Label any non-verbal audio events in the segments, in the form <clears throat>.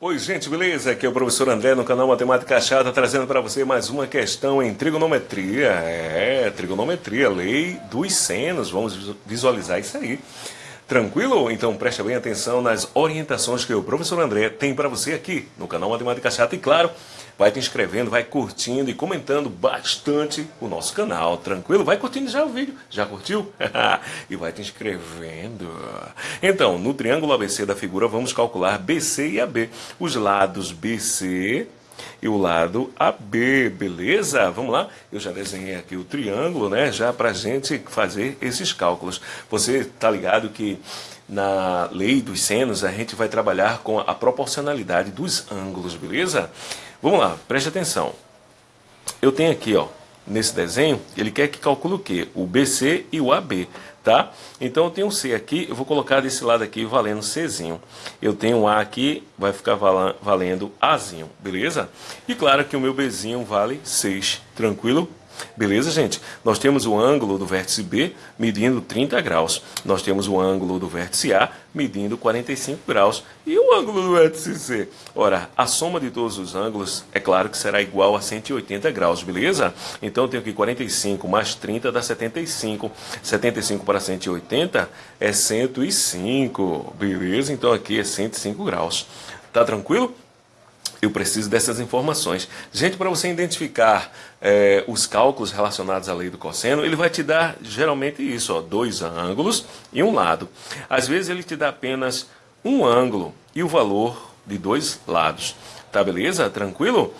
Oi, gente, beleza? Aqui é o professor André no canal Matemática Chata, trazendo para você mais uma questão em trigonometria. É, trigonometria, lei dos senos. Vamos visualizar isso aí. Tranquilo? Então preste bem atenção nas orientações que o professor André tem para você aqui no canal Matemática Chata. E claro, vai te inscrevendo, vai curtindo e comentando bastante o nosso canal. Tranquilo? Vai curtindo já o vídeo. Já curtiu? <laughs> e vai te inscrevendo. Então, no triângulo ABC da figura, vamos calcular BC e AB. Os lados BC e o lado AB, beleza? Vamos lá? Eu já desenhei aqui o triângulo, né? Já para gente fazer esses cálculos. Você tá ligado que na lei dos senos a gente vai trabalhar com a proporcionalidade dos ângulos, beleza? Vamos lá, preste atenção. Eu tenho aqui, ó, nesse desenho, ele quer que calcule o quê? O BC e o AB tá? Então eu tenho um C aqui, eu vou colocar desse lado aqui valendo Czinho. Eu tenho um A aqui, vai ficar valendo Azinho, beleza? E claro que o meu Bzinho vale 6, tranquilo? Beleza, gente? Nós temos o ângulo do vértice B medindo 30 graus. Nós temos o ângulo do vértice A medindo 45 graus. E o ângulo do vértice C? Ora, a soma de todos os ângulos, é claro que será igual a 180 graus, beleza? Então eu tenho aqui 45 mais 30 dá 75. 75 para 180 é 105, beleza? Então aqui é 105 graus. Tá tranquilo? eu preciso dessas informações. Gente, para você identificar é, os cálculos relacionados à lei do cosseno, ele vai te dar geralmente isso, ó, dois ângulos e um lado. Às vezes ele te dá apenas um ângulo e o valor de dois lados. Tá beleza? Tranquilo?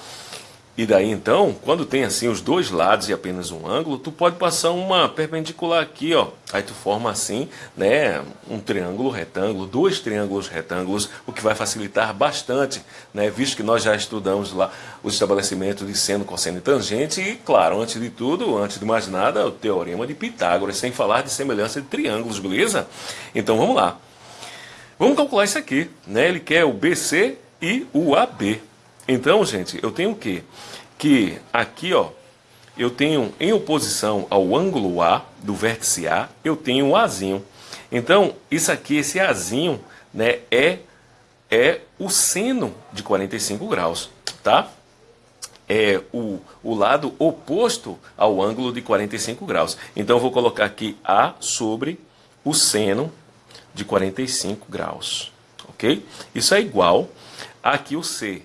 E daí então, quando tem assim os dois lados e apenas um ângulo, tu pode passar uma perpendicular aqui, ó. Aí tu forma assim, né, um triângulo retângulo, dois triângulos retângulos, o que vai facilitar bastante, né, visto que nós já estudamos lá os estabelecimentos de seno, cosseno e tangente e, claro, antes de tudo, antes de mais nada, o teorema de Pitágoras, sem falar de semelhança de triângulos, beleza? Então vamos lá. Vamos calcular isso aqui, né? Ele quer o BC e o AB. Então, gente, eu tenho o quê? Que aqui, ó, eu tenho em oposição ao ângulo A do vértice A, eu tenho um Azinho. Então, isso aqui, esse Azinho, né, é, é o seno de 45 graus, tá? É o, o lado oposto ao ângulo de 45 graus. Então, eu vou colocar aqui A sobre o seno de 45 graus, ok? Isso é igual aqui o C,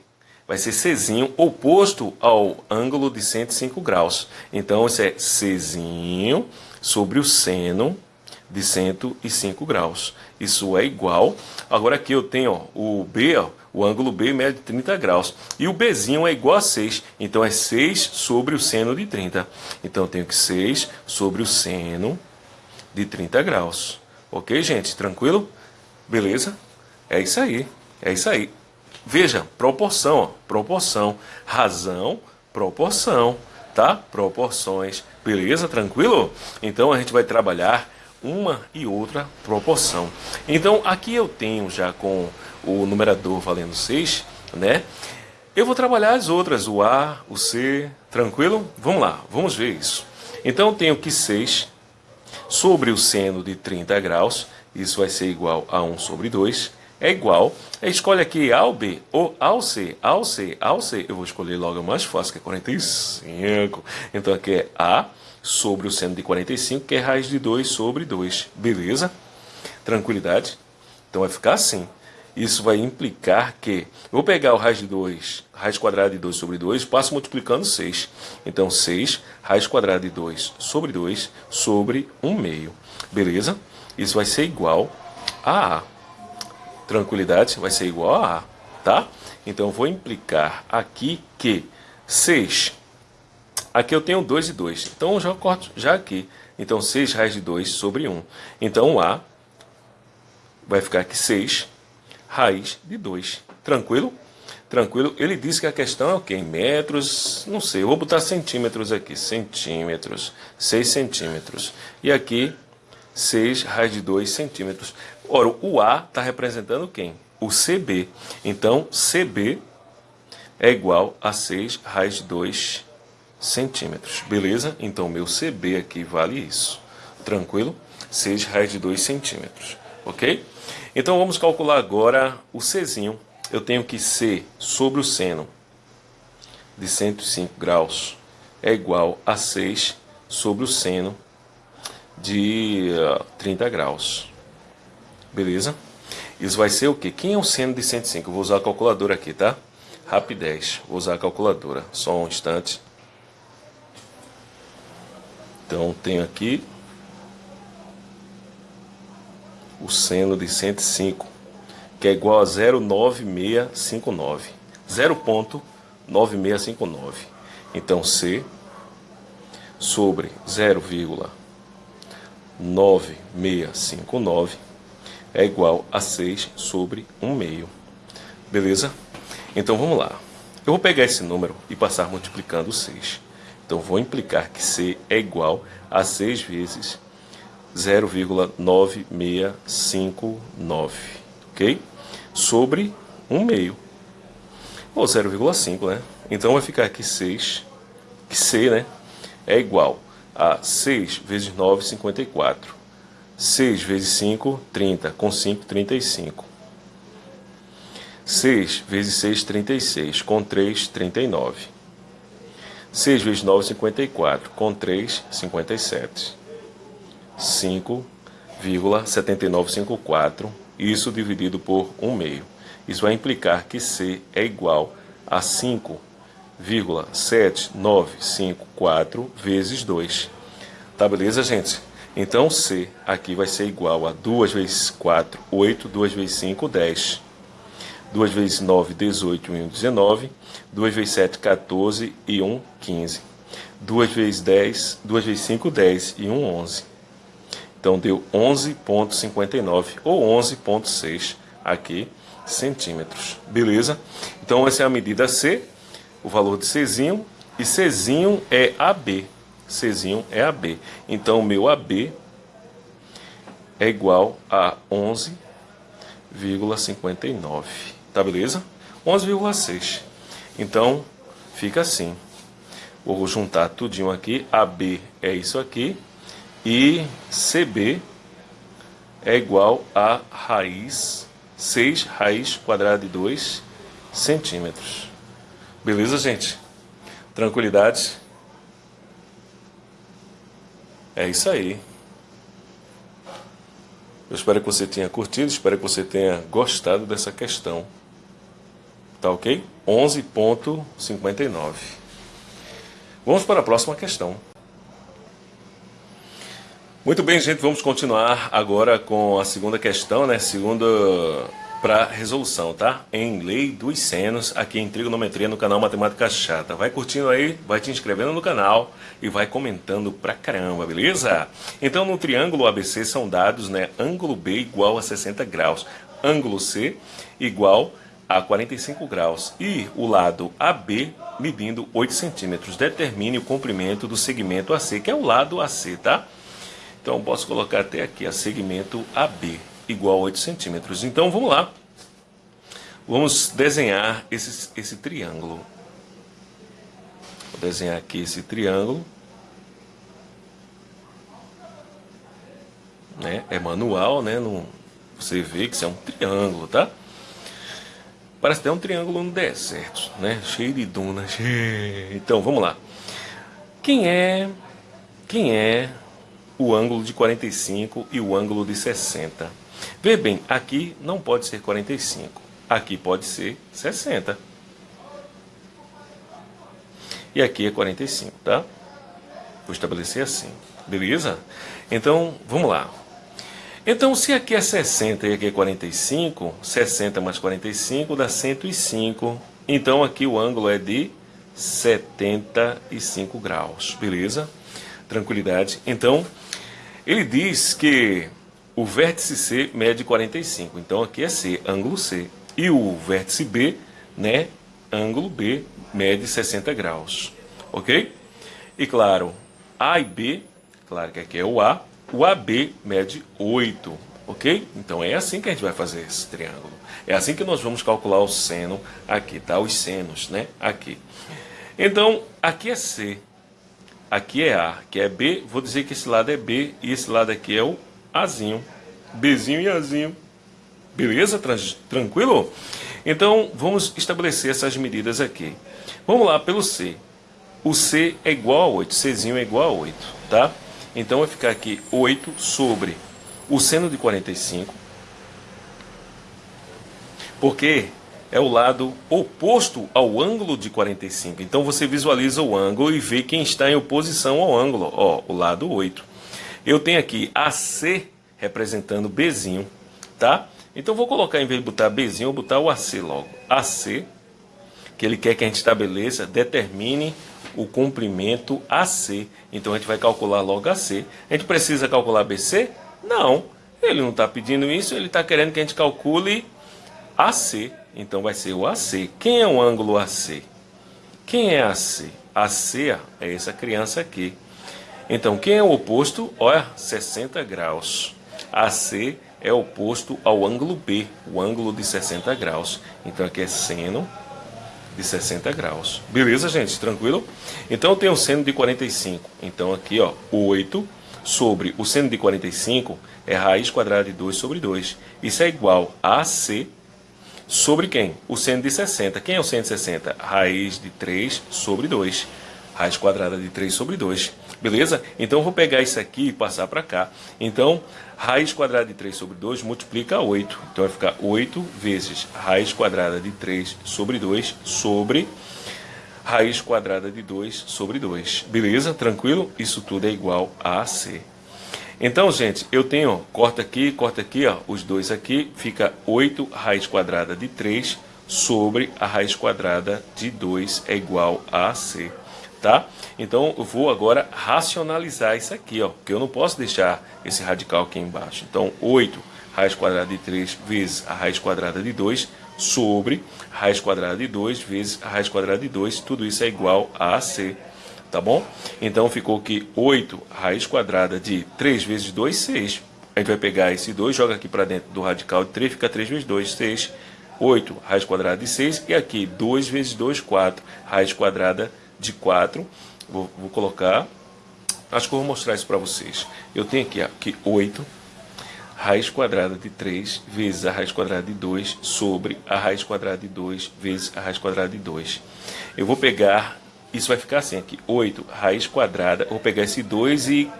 vai ser Czinho oposto ao ângulo de 105 graus. Então, isso é Czinho sobre o seno de 105 graus. Isso é igual. Agora aqui eu tenho ó, o B, ó, o ângulo B mede 30 graus. E o Bzinho é igual a 6. Então é 6 sobre o seno de 30. Então eu tenho que 6 sobre o seno de 30 graus. Ok, gente? Tranquilo? Beleza? É isso aí. É isso aí. Veja, proporção, ó, proporção, razão, proporção, tá? Proporções, beleza? Tranquilo? Então a gente vai trabalhar uma e outra proporção. Então aqui eu tenho já com o numerador valendo 6, né? Eu vou trabalhar as outras, o A, o C, tranquilo? Vamos lá, vamos ver isso. Então eu tenho que 6 sobre o seno de 30 graus, isso vai ser igual a 1 sobre 2, é igual. Escolhe aqui A ou B, ou A ou C, A ou C, A ou C. Eu vou escolher logo o mais fácil, que é 45. Então aqui é A sobre o seno de 45, que é raiz de 2 sobre 2. Beleza? Tranquilidade? Então vai ficar assim. Isso vai implicar que... Eu vou pegar o raiz de 2, raiz quadrada de 2 sobre 2, passo multiplicando 6. Então 6, raiz quadrada de 2 sobre 2, sobre 1 meio. Beleza? Isso vai ser igual a A tranquilidade vai ser igual a A, tá? Então, vou implicar aqui que 6, aqui eu tenho 2 e 2, então eu já corto já aqui. Então, 6 raiz de 2 sobre 1. Então, A vai ficar aqui 6 raiz de 2. Tranquilo? Tranquilo? Ele disse que a questão é o quê? Metros, não sei, eu vou botar centímetros aqui, centímetros, 6 centímetros. E aqui 6 raiz de 2 centímetros. Ora, o A está representando quem? O CB. Então, CB é igual a 6 raiz de 2 centímetros. Beleza? Então, meu CB aqui vale isso. Tranquilo? 6 raiz de 2 centímetros. Ok? Então, vamos calcular agora o Czinho. eu tenho que C sobre o seno de 105 graus é igual a 6 sobre o seno de 30 graus. Beleza? Isso vai ser o quê? Quem é o seno de 105? Eu vou usar a calculadora aqui, tá? Rapidez. Vou usar a calculadora. Só um instante. Então, tenho aqui o seno de 105, que é igual a 0,9659. 0,9659. Então, C sobre 0,9659 é igual a 6 sobre 1 meio. Beleza? Então vamos lá. Eu vou pegar esse número e passar multiplicando 6. Então vou implicar que C é igual a 6 vezes 0,9659, ok? Sobre 1 meio, ou 0,5, né? Então vai ficar aqui 6, que C, né, é igual a 6 vezes 9, 54. 6 vezes 5, 30. Com 5, 35. 6 vezes 6, 36. Com 3, 39. 6 vezes 9, 54. Com 3, 57. 5,7954. Isso dividido por 1 meio. Isso vai implicar que C é igual a 5,7954 vezes 2. Tá beleza, gente? Então C aqui vai ser igual a 2 vezes 4, 8, 2 vezes 5, 10. 2 vezes 9, 18 e 1, 19. 2 vezes 7, 14 e 1, 15. 2 vezes 10, 2 vezes 5, 10 e 1, 11. Então deu 11,59 ou 11,6 aqui centímetros. Beleza? Então essa é a medida C, o valor de Czinho, e Czinho é AB. Czinho é AB. Então, o meu AB é igual a 11,59. Tá beleza? 11,6. Então, fica assim. Vou juntar tudinho aqui. AB é isso aqui. E CB é igual a raiz 6 raiz quadrada de 2 centímetros. Beleza, gente? Tranquilidade? É isso aí. Eu espero que você tenha curtido, espero que você tenha gostado dessa questão. Tá ok? 11.59. Vamos para a próxima questão. Muito bem, gente, vamos continuar agora com a segunda questão, né? Segunda para resolução, tá? Em lei dos senos, aqui em trigonometria no canal Matemática Chata. Vai curtindo aí, vai te inscrevendo no canal e vai comentando pra caramba, beleza? Então no triângulo ABC são dados, né? Ângulo B igual a 60 graus, ângulo C igual a 45 graus e o lado AB medindo 8 centímetros. Determine o comprimento do segmento AC, que é o lado AC, tá? Então posso colocar até aqui a segmento AB igual a 8 centímetros. Então vamos lá. Vamos desenhar esse, esse triângulo. Vou desenhar aqui esse triângulo. Né? É manual, né? Não, você vê que isso é um triângulo, tá? Parece até um triângulo no deserto, né? Cheio de dunas. <laughs> Então, vamos lá. Quem é quem é o ângulo de 45 e o ângulo de 60. Vê bem, aqui não pode ser 45, aqui pode ser 60. E aqui é 45, tá? Vou estabelecer assim, beleza? Então, vamos lá. Então, se aqui é 60 e aqui é 45, 60 mais 45 dá 105. Então, aqui o ângulo é de 75 graus, beleza? Tranquilidade. Então, ele diz que o vértice C mede 45, então aqui é C, ângulo C. E o vértice B, né, ângulo B, mede 60 graus, ok? E claro, A e B, claro que aqui é o A, o AB mede 8, ok? Então é assim que a gente vai fazer esse triângulo. É assim que nós vamos calcular o seno aqui, tá? Os senos, né? Aqui. Então, aqui é C, aqui é A, que é B, vou dizer que esse lado é B e esse lado aqui é o Azinho. Bzinho e Azinho. Beleza? Tranquilo? Então, vamos estabelecer essas medidas aqui. Vamos lá pelo C. O C é igual a 8, Czinho é igual a 8, tá? Então, vai ficar aqui 8 sobre o seno de 45, porque é o lado oposto ao ângulo de 45. Então, você visualiza o ângulo e vê quem está em oposição ao ângulo, ó, o lado 8. Eu tenho aqui AC representando Bzinho, tá? Então vou colocar, em vez de botar Bzinho, vou botar o AC logo. AC, que ele quer que a gente estabeleça, determine o comprimento AC. Então a gente vai calcular logo AC. A gente precisa calcular BC? Não. Ele não está pedindo isso, ele está querendo que a gente calcule AC. Então vai ser o AC. Quem é o ângulo AC? Quem é AC? AC é essa criança aqui. Então, quem é o oposto? Olha, 60 graus. AC é oposto ao ângulo B, o ângulo de 60 graus. Então, aqui é seno de 60 graus. Beleza, gente? Tranquilo? Então, eu tenho seno de 45. Então, aqui, ó, 8 sobre o seno de 45 é raiz quadrada de 2 sobre 2. Isso é igual a AC sobre quem? O seno de 60. Quem é o seno de 60? Raiz de 3 sobre 2. Raiz quadrada de 3 sobre 2. Beleza? Então eu vou pegar isso aqui e passar para cá. Então, raiz quadrada de 3 sobre 2 multiplica 8. Então vai ficar 8 vezes raiz quadrada de 3 sobre 2 sobre raiz quadrada de 2 sobre 2. Beleza? Tranquilo? Isso tudo é igual a C. Então, gente, eu tenho, corta aqui, corta aqui, ó, os dois aqui, fica 8 raiz quadrada de 3 sobre a raiz quadrada de 2 é igual a C tá? Então eu vou agora racionalizar isso aqui, ó, porque eu não posso deixar esse radical aqui embaixo. Então 8 raiz quadrada de 3 vezes a raiz quadrada de 2 sobre raiz quadrada de 2 vezes a raiz quadrada de 2, tudo isso é igual a AC, tá bom? Então ficou que 8 raiz quadrada de 3 vezes 2, 6. A gente vai pegar esse 2, joga aqui para dentro do radical de 3, fica 3 vezes 2, 6. 8 raiz quadrada de 6 e aqui 2 vezes 2, 4 raiz quadrada de de 4. Vou, vou colocar. Acho que eu vou mostrar isso para vocês. Eu tenho aqui, aqui 8 raiz quadrada de 3 vezes a raiz quadrada de 2 sobre a raiz quadrada de 2 vezes a raiz quadrada de 2. Eu vou pegar, isso vai ficar assim aqui, 8 raiz quadrada, vou pegar esse 2 e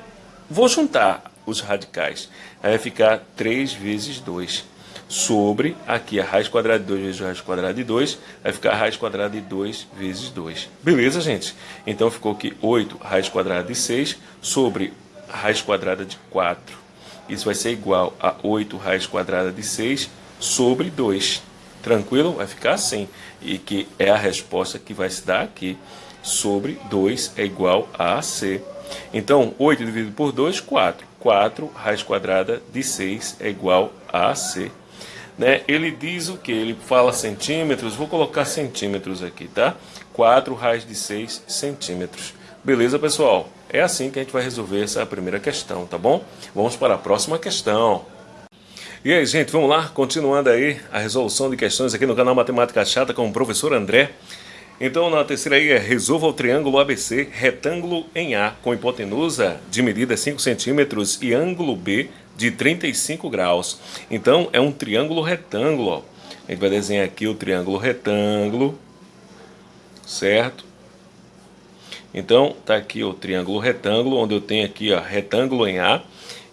vou juntar os radicais. Aí vai ficar 3 vezes 2 sobre aqui a raiz quadrada de 2 vezes raiz quadrada de 2, vai ficar a raiz quadrada de 2 vezes 2. Beleza, gente? Então ficou aqui 8 raiz quadrada de 6 sobre raiz quadrada de 4. Isso vai ser igual a 8 raiz quadrada de 6 sobre 2. Tranquilo? Vai ficar assim. E que é a resposta que vai se dar aqui. Sobre 2 é igual a AC. Então, 8 dividido por 2, 4. 4 raiz quadrada de 6 é igual a AC né? Ele diz o que? Ele fala centímetros, vou colocar centímetros aqui, tá? 4 raiz de 6 centímetros. Beleza, pessoal? É assim que a gente vai resolver essa primeira questão, tá bom? Vamos para a próxima questão. E aí, gente, vamos lá? Continuando aí a resolução de questões aqui no canal Matemática Chata com o professor André. Então, na terceira aí é resolva o triângulo ABC retângulo em A com hipotenusa de medida 5 centímetros e ângulo B de 35 graus. Então, é um triângulo retângulo. Ó. A gente vai desenhar aqui o triângulo retângulo, certo? Então, tá aqui o triângulo retângulo, onde eu tenho aqui, ó, retângulo em A,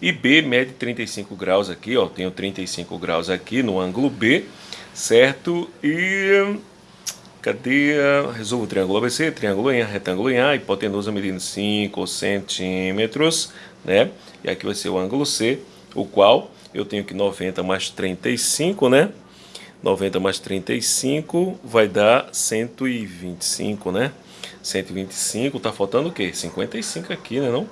e B mede 35 graus aqui, ó, tenho 35 graus aqui no ângulo B, certo? E cadê? Resolvo o triângulo ABC, triângulo em A, retângulo em A, hipotenusa medindo 5 centímetros, né? E aqui vai ser o ângulo C, o qual eu tenho que 90 mais 35, né? 90 mais 35 vai dar 125, né? 125, tá faltando o quê? 55 aqui, né não?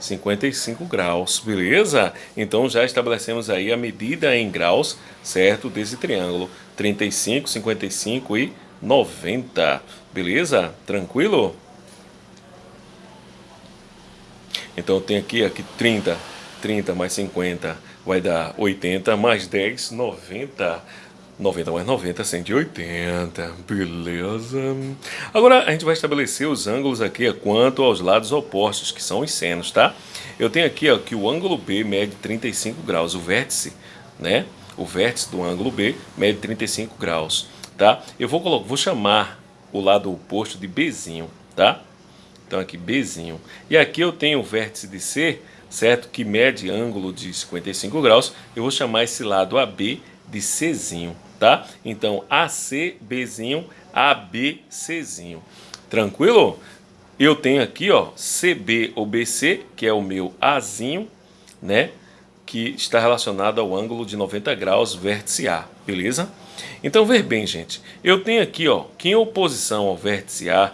55 graus, beleza? Então já estabelecemos aí a medida em graus, certo? Desse triângulo. 35, 55 e 90, beleza? Tranquilo? Então eu tenho aqui, aqui 30, 30 mais 50 vai dar 80, mais 10, 90. 90 mais 90, 180, beleza? Agora a gente vai estabelecer os ângulos aqui quanto aos lados opostos, que são os senos, tá? Eu tenho aqui ó, que o ângulo B mede 35 graus, o vértice, né? o vértice do ângulo B mede 35 graus, tá? Eu vou, vou chamar o lado oposto de Bzinho, tá? Então aqui Bzinho. E aqui eu tenho o vértice de C, certo? Que mede ângulo de 55 graus. Eu vou chamar esse lado AB de Czinho, tá? Então AC, Bzinho, AB, Czinho. Tranquilo? Eu tenho aqui, ó, CB ou BC, que é o meu Azinho, né? Que está relacionado ao ângulo de 90 graus vértice A, beleza? Então, ver bem, gente. Eu tenho aqui, ó, que em oposição ao vértice A,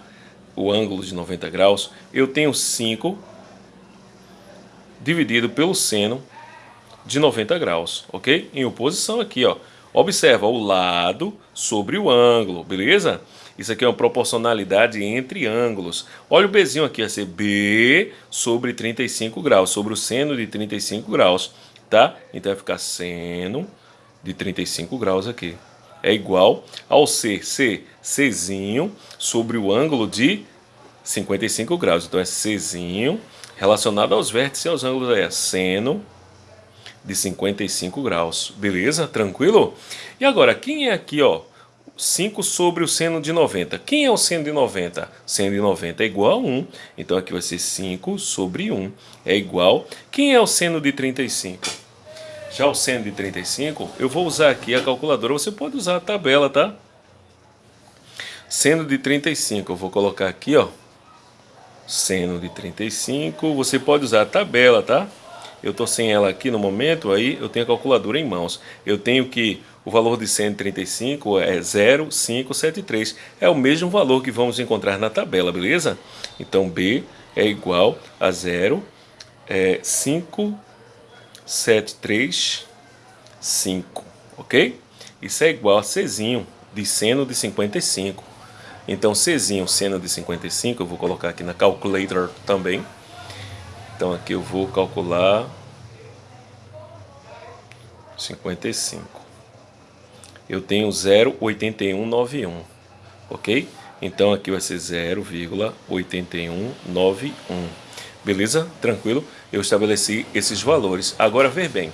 o ângulo de 90 graus, eu tenho 5 dividido pelo seno de 90 graus, ok? Em oposição aqui, ó. Observa o lado sobre o ângulo, beleza? Isso aqui é uma proporcionalidade entre ângulos. Olha o Bzinho aqui, vai ser B sobre 35 graus, sobre o seno de 35 graus, tá? Então vai ficar seno de 35 graus aqui. É igual ao C, C, Czinho sobre o ângulo de 55 graus. Então é Czinho relacionado aos vértices e aos ângulos é seno de 55 graus. Beleza? Tranquilo? E agora, quem é aqui, ó? 5 sobre o seno de 90. Quem é o seno de 90? Seno de 90 é igual a 1. Então aqui vai ser 5 sobre 1 é igual. Quem é o seno de 35? Já o seno de 35, eu vou usar aqui a calculadora. Você pode usar a tabela, tá? Seno de 35, eu vou colocar aqui, ó. Seno de 35, você pode usar a tabela, tá? Eu estou sem ela aqui no momento, aí eu tenho a calculadora em mãos. Eu tenho que o valor de 135 é 0,573. É o mesmo valor que vamos encontrar na tabela, beleza? Então B é igual a 0,573,5, ok? Isso é igual a Czinho de seno de 55. Então Czinho, seno de 55, eu vou colocar aqui na calculator também. Então aqui eu vou calcular 55. Eu tenho 0,8191, ok? Então aqui vai ser 0,8191. Beleza? Tranquilo? Eu estabeleci esses valores. Agora ver bem.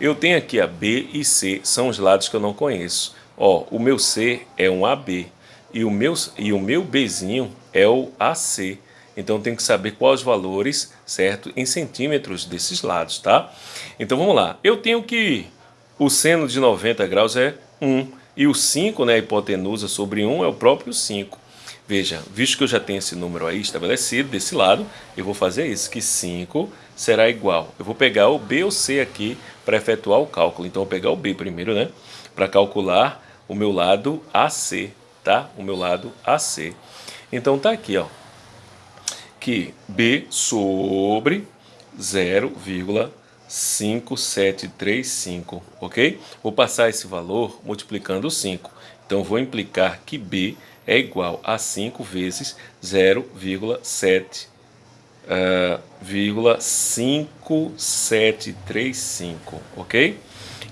Eu tenho aqui a B e C, são os lados que eu não conheço. Ó, o meu C é um AB e o meu, e o meu Bzinho é o AC. Então tem que saber quais valores, certo, em centímetros desses lados, tá? Então vamos lá. Eu tenho que o seno de 90 graus é 1 e o 5, né, a hipotenusa sobre 1 é o próprio 5. Veja, visto que eu já tenho esse número aí estabelecido desse lado, eu vou fazer isso, que 5 será igual. Eu vou pegar o B ou C aqui para efetuar o cálculo. Então eu vou pegar o B primeiro, né, para calcular o meu lado AC, tá? O meu lado AC. Então tá aqui, ó que B sobre 0,5735, ok? Vou passar esse valor multiplicando 5. Então, vou implicar que B é igual a 5 vezes 0,7 uh, 5735, ok?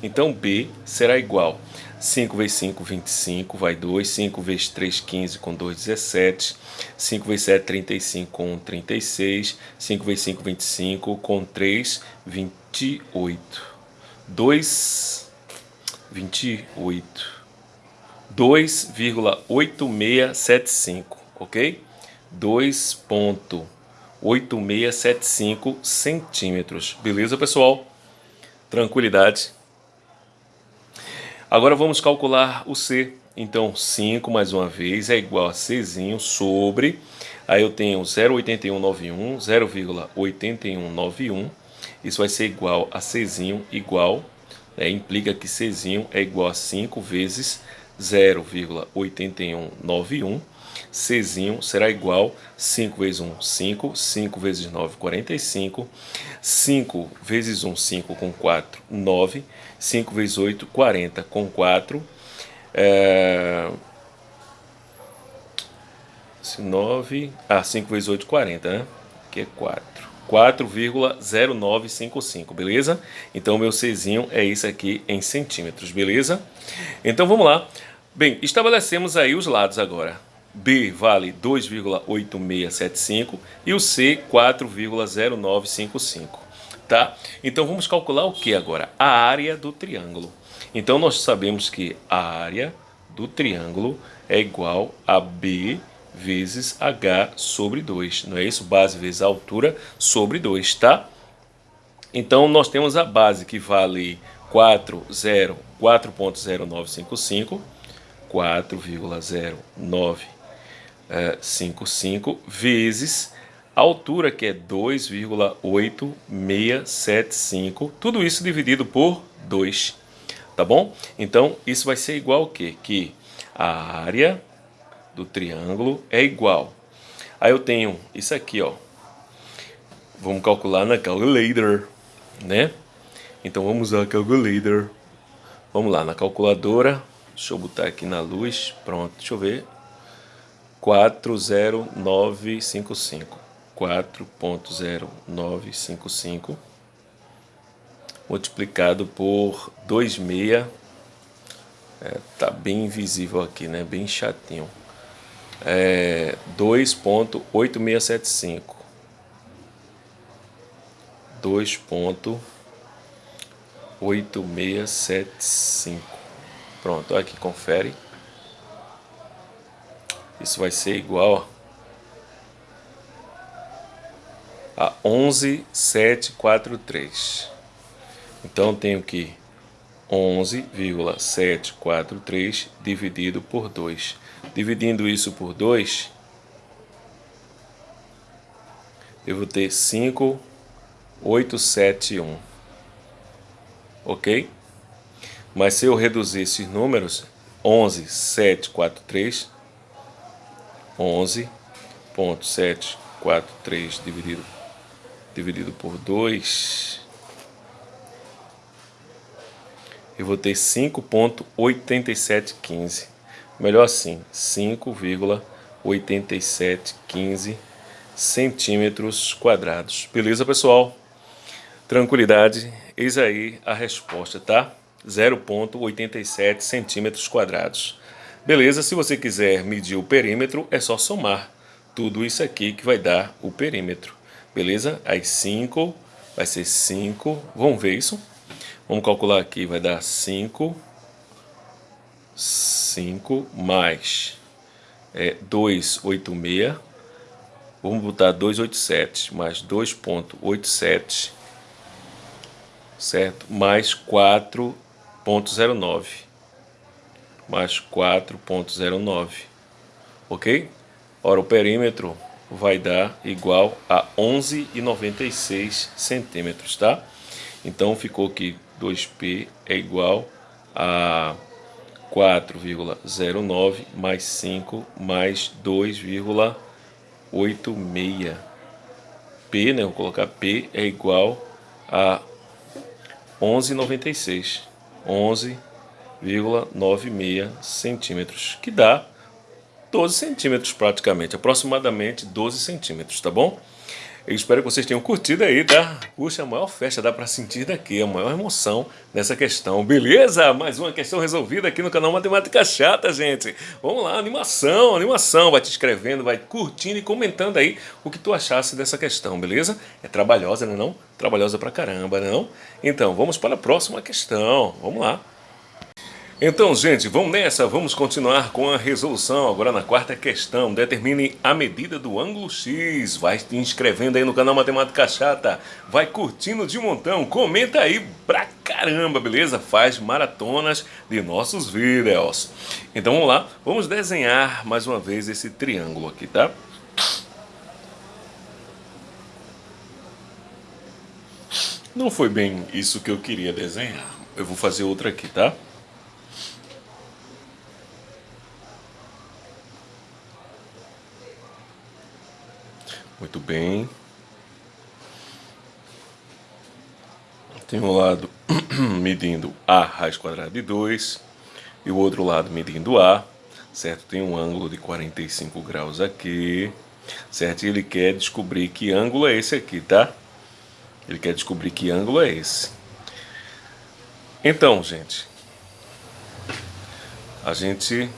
Então, B será igual 5 vezes 5, 25, vai 2. 5 vezes 3, 15, com 2, 17. 5 vezes 7, 35, com 1, 36. 5 vezes 5, 25, com 3, 28. 2, 28. 2,8675, ok? 2,8675 centímetros. Beleza, pessoal? Tranquilidade. Agora vamos calcular o C. Então, 5 mais uma vez é igual a Czinho sobre... Aí eu tenho 0,8191, 0,8191. Isso vai ser igual a Czinho igual... Né, implica que Czinho é igual a 5 vezes 0,8191. Czinho será igual 5 vezes 1, 5, 5 vezes 9, 45, 5 vezes 1, 5 com 4, 9, 5 vezes 8, 40 com 4, é... 9, ah, 5 vezes 8, 40, né? Que é 4. 4,0955, beleza? Então, meu Czinho é isso aqui em centímetros, beleza? Então, vamos lá. Bem, estabelecemos aí os lados agora. B vale 2,8675 e o C 4,0955, tá? Então vamos calcular o que agora? A área do triângulo. Então nós sabemos que a área do triângulo é igual a B vezes H sobre 2, não é isso? Base vezes altura sobre 2, tá? Então nós temos a base que vale 4,0955, 4,0955 vezes a altura que é 2,8675, tudo isso dividido por 2, tá bom? Então isso vai ser igual ao quê? Que a área do triângulo é igual. Aí eu tenho isso aqui, ó. Vamos calcular na calculator, né? Então vamos usar a calculator. Vamos lá, na calculadora. Deixa eu botar aqui na luz. Pronto, deixa eu ver. 40955. 4.0955 multiplicado por 26 é, tá bem invisível aqui, né? Bem chatinho. É 2.8675 2.8675 Pronto, aqui, confere. Isso vai ser igual a 11,743. Então, tenho que 11,743 dividido por 2. Dividindo isso por 2, eu vou ter 5,871. Ok? Mas se eu reduzir esses números, 11,743, 11,743 dividido dividido por 2, eu vou ter 5.8715. Melhor assim, 5,8715 centímetros quadrados. Beleza, pessoal? Tranquilidade, eis aí a resposta, tá? 0,87 centímetros quadrados. Beleza, se você quiser medir o perímetro, é só somar tudo isso aqui que vai dar o perímetro. Beleza? Aí 5 vai ser 5. Vamos ver isso? Vamos calcular aqui, vai dar 5. 5 mais é, 286. Vamos botar 287 mais 2.87, certo? Mais 4.09. Mais 4.09. Ok? Ora, o perímetro vai dar igual a 11,96 centímetros, tá? Então ficou que 2P é igual a 4,09 mais 5 mais 2,86. P, né? Vou colocar P é igual a 11,96. 11,96 centímetros, que dá 12 centímetros praticamente, aproximadamente 12 centímetros, tá bom? Eu espero que vocês tenham curtido aí, tá? Puxa, a maior festa dá para sentir daqui, a maior emoção nessa questão, beleza? Mais uma questão resolvida aqui no canal Matemática Chata, gente. Vamos lá, animação, animação. Vai te escrevendo, vai curtindo e comentando aí o que tu achasse dessa questão, beleza? É trabalhosa, né não? Trabalhosa pra caramba, né não? Então, vamos para a próxima questão. Vamos lá. Então, gente, vamos nessa, vamos continuar com a resolução. Agora na quarta questão, determine a medida do ângulo X. Vai te inscrevendo aí no canal Matemática Chata, vai curtindo de montão, comenta aí pra caramba, beleza? Faz maratonas de nossos vídeos. Então vamos lá, vamos desenhar mais uma vez esse triângulo aqui, tá? Não foi bem isso que eu queria desenhar. Eu vou fazer outra aqui, tá? Muito bem. Tem um lado <clears throat> medindo A raiz quadrada de 2 e o outro lado medindo A, certo? Tem um ângulo de 45 graus aqui, certo? E ele quer descobrir que ângulo é esse aqui, tá? Ele quer descobrir que ângulo é esse. Então, gente, a gente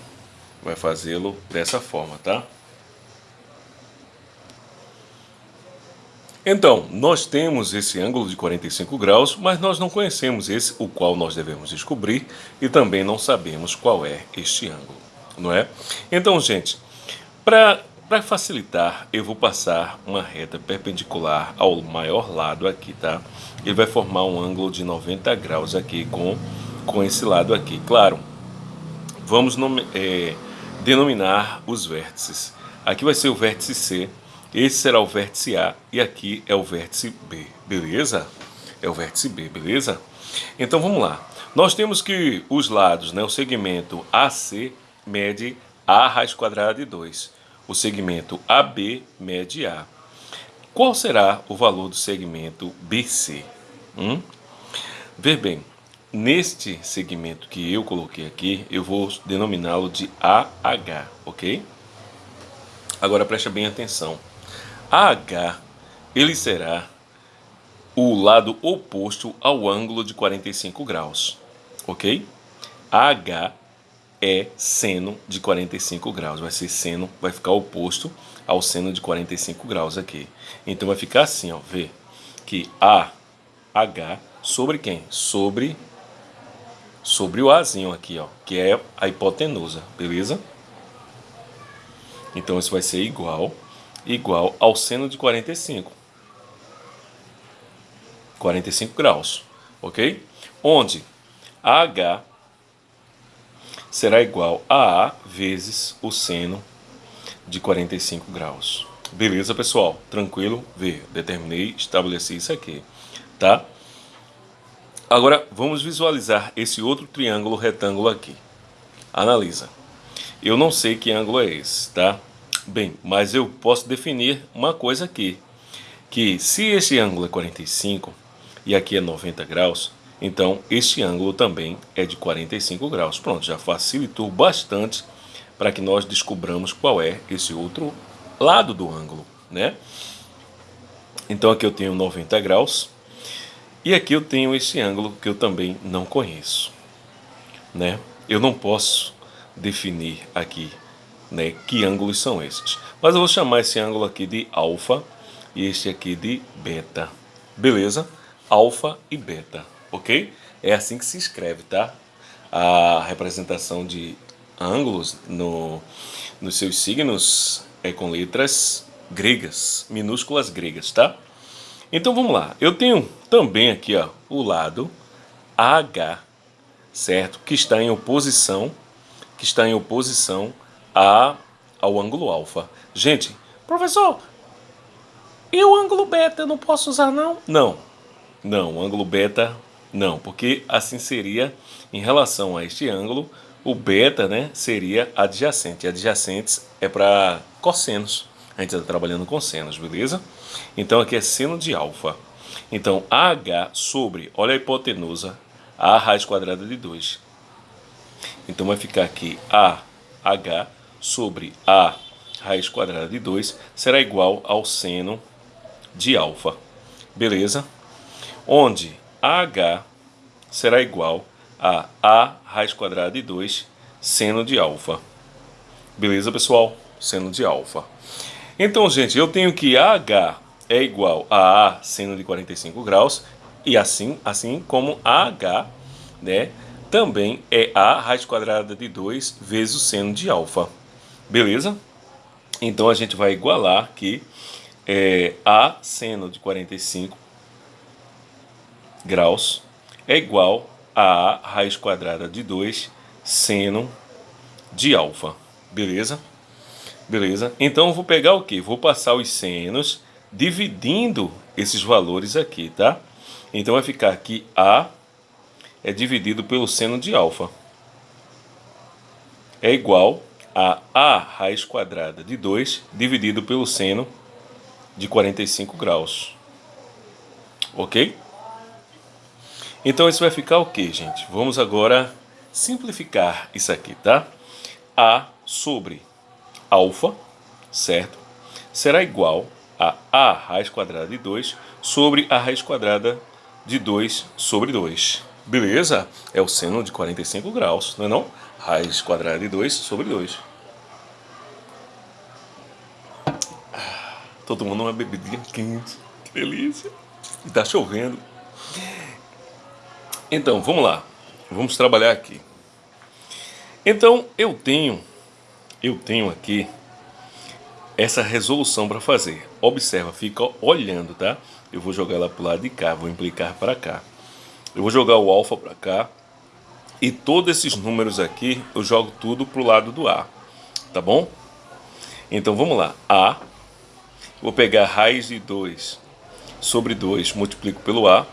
vai fazê-lo dessa forma, tá? Então, nós temos esse ângulo de 45 graus, mas nós não conhecemos esse, o qual nós devemos descobrir, e também não sabemos qual é este ângulo, não é? Então, gente, para facilitar, eu vou passar uma reta perpendicular ao maior lado aqui, tá? Ele vai formar um ângulo de 90 graus aqui com, com esse lado aqui. Claro, vamos nome, é, denominar os vértices. Aqui vai ser o vértice C, esse será o vértice A e aqui é o vértice B, beleza? É o vértice B, beleza? Então vamos lá. Nós temos que os lados, né, o segmento AC mede A raiz quadrada de 2. O segmento AB mede A. Qual será o valor do segmento BC? Hum? Ver bem, neste segmento que eu coloquei aqui, eu vou denominá-lo de AH, ok? Agora preste bem atenção. AH, ele será o lado oposto ao ângulo de 45 graus, ok? AH é seno de 45 graus, vai ser seno, vai ficar oposto ao seno de 45 graus aqui. Então vai ficar assim, ó, vê que AH sobre quem? Sobre sobre o Azinho aqui, ó, que é a hipotenusa, beleza? Então isso vai ser igual igual ao seno de 45. 45 graus, ok? Onde AH será igual a A vezes o seno de 45 graus. Beleza, pessoal? Tranquilo? Vê, determinei, estabeleci isso aqui, tá? Agora, vamos visualizar esse outro triângulo retângulo aqui. Analisa. Eu não sei que ângulo é esse, tá? Bem, mas eu posso definir uma coisa aqui, que se esse ângulo é 45 e aqui é 90 graus, então este ângulo também é de 45 graus. Pronto, já facilitou bastante para que nós descobramos qual é esse outro lado do ângulo, né? Então aqui eu tenho 90 graus e aqui eu tenho esse ângulo que eu também não conheço, né? Eu não posso definir aqui né, que ângulos são esses. Mas eu vou chamar esse ângulo aqui de alfa e este aqui de beta. Beleza? Alfa e beta, ok? É assim que se escreve, tá? A representação de ângulos no, nos seus signos é com letras gregas, minúsculas gregas, tá? Então vamos lá. Eu tenho também aqui ó, o lado AH, certo? Que está em oposição, que está em oposição a, ao ângulo alfa. Gente, professor, e o ângulo beta eu não posso usar não? Não, não, o ângulo beta não, porque assim seria em relação a este ângulo, o beta né, seria adjacente. Adjacentes é para cossenos. A gente está trabalhando com senos, beleza? Então aqui é seno de alfa. Então AH sobre, olha a hipotenusa, A raiz quadrada de 2. Então vai ficar aqui AH sobre a raiz quadrada de 2 será igual ao seno de alfa. Beleza? Onde AH será igual a A raiz quadrada de 2 seno de alfa. Beleza, pessoal? Seno de alfa. Então, gente, eu tenho que AH é igual a A seno de 45 graus e assim, assim como AH, né, também é A raiz quadrada de 2 vezes o seno de alfa. Beleza? Então a gente vai igualar que é, A seno de 45 graus é igual a A raiz quadrada de 2 seno de alfa. Beleza? Beleza? Então eu vou pegar o que? Vou passar os senos dividindo esses valores aqui, tá? Então vai ficar que A é dividido pelo seno de alfa. É igual a a raiz quadrada de 2 dividido pelo seno de 45 graus. Ok? Então isso vai ficar o que, gente? Vamos agora simplificar isso aqui, tá? A sobre alfa, certo? Será igual a a raiz quadrada de 2 sobre a raiz quadrada de 2 sobre 2. Beleza? É o seno de 45 graus, não é não? Raiz quadrada de 2 sobre 2. Tô tomando uma bebidinha quente. que delícia. Está chovendo. Então, vamos lá. Vamos trabalhar aqui. Então, eu tenho, eu tenho aqui essa resolução para fazer. Observa, fica olhando, tá? Eu vou jogar ela para o lado de cá, vou implicar para cá. Eu vou jogar o alfa para cá. E todos esses números aqui, eu jogo tudo para o lado do A. Tá bom? Então, vamos lá. A. Vou pegar raiz de 2 sobre 2, multiplico pelo A.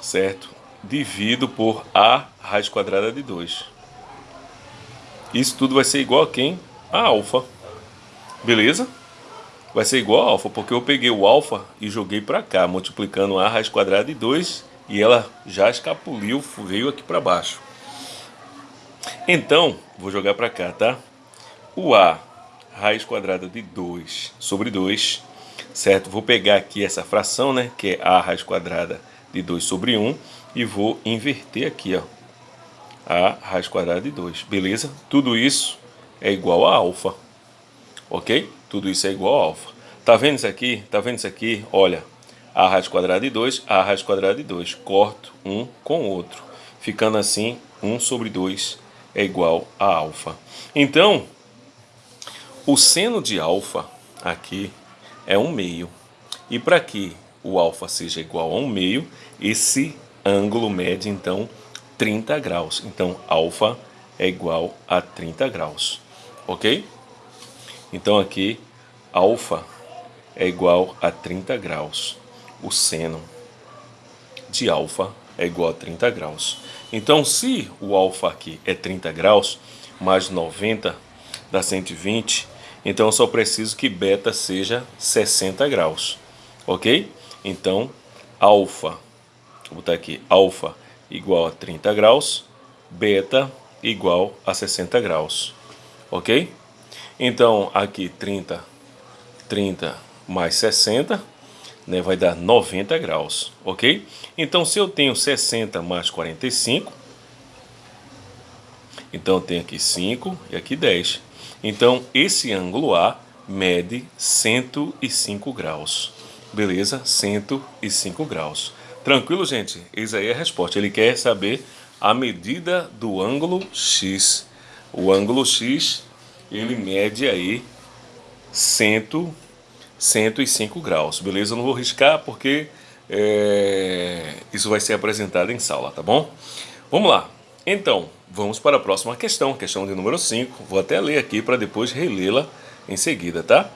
Certo? Divido por A raiz quadrada de 2. Isso tudo vai ser igual a quem? A alfa. Beleza? Vai ser igual a alfa, porque eu peguei o alfa e joguei para cá, multiplicando A raiz quadrada de 2 e ela já escapuliu, veio aqui para baixo. Então, vou jogar para cá, tá? O A raiz quadrada de 2 sobre 2, certo? Vou pegar aqui essa fração, né, que é A raiz quadrada de 2 sobre 1, e vou inverter aqui, ó, A raiz quadrada de 2, beleza? Tudo isso é igual a alfa, ok? Tudo isso é igual a alfa. Tá vendo isso aqui? Tá vendo isso aqui? Olha, A raiz quadrada de 2, A raiz quadrada de 2. Corto um com o outro. Ficando assim, 1 sobre 2 é igual a alfa. Então, o seno de alfa aqui é 1 meio. E para que o alfa seja igual a 1 meio, esse ângulo mede então 30 graus. Então, alfa é igual a 30 graus. Ok? Então aqui, alfa é igual a 30 graus. O seno de alfa é igual a 30 graus. Então, se o alfa aqui é 30 graus, mais 90 dá 120, então eu só preciso que beta seja 60 graus, ok? Então, alfa, vou botar aqui, alfa igual a 30 graus, beta igual a 60 graus, ok? Então, aqui 30, 30 mais 60, né, vai dar 90 graus, ok? Então, se eu tenho 60 mais 45, então eu tenho aqui 5 e aqui 10. Então, esse ângulo A mede 105 graus. Beleza? 105 graus. Tranquilo, gente? Eis aí a resposta. Ele quer saber a medida do ângulo X. O ângulo X, ele mede aí 100, 105 graus. Beleza? Eu não vou riscar porque é, isso vai ser apresentado em sala, tá bom? Vamos lá. Então, vamos para a próxima questão, questão de número 5. Vou até ler aqui para depois relê-la em seguida, tá?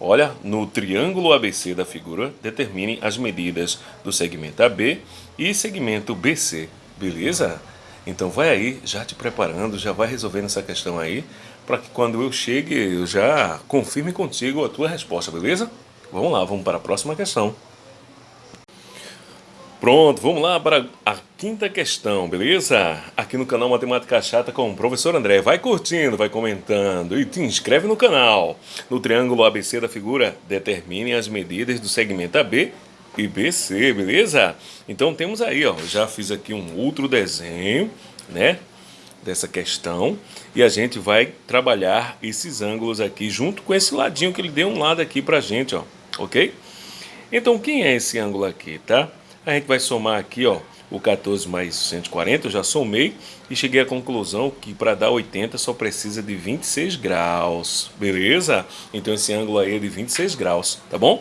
Olha, no triângulo ABC da figura, determine as medidas do segmento AB e segmento BC, beleza? Então vai aí, já te preparando, já vai resolvendo essa questão aí, para que quando eu chegue, eu já confirme contigo a tua resposta, beleza? Vamos lá, vamos para a próxima questão. Pronto, vamos lá para a quinta questão, beleza? Aqui no canal Matemática Chata com o professor André. Vai curtindo, vai comentando e te inscreve no canal. No triângulo ABC da figura, determine as medidas do segmento AB e BC, beleza? Então temos aí, ó, já fiz aqui um outro desenho, né? Dessa questão e a gente vai trabalhar esses ângulos aqui junto com esse ladinho que ele deu um lado aqui pra gente, ó, ok? Então quem é esse ângulo aqui, tá? A gente vai somar aqui, ó, o 14 mais 140, eu já somei e cheguei à conclusão que para dar 80 só precisa de 26 graus, beleza? Então esse ângulo aí é de 26 graus, tá bom?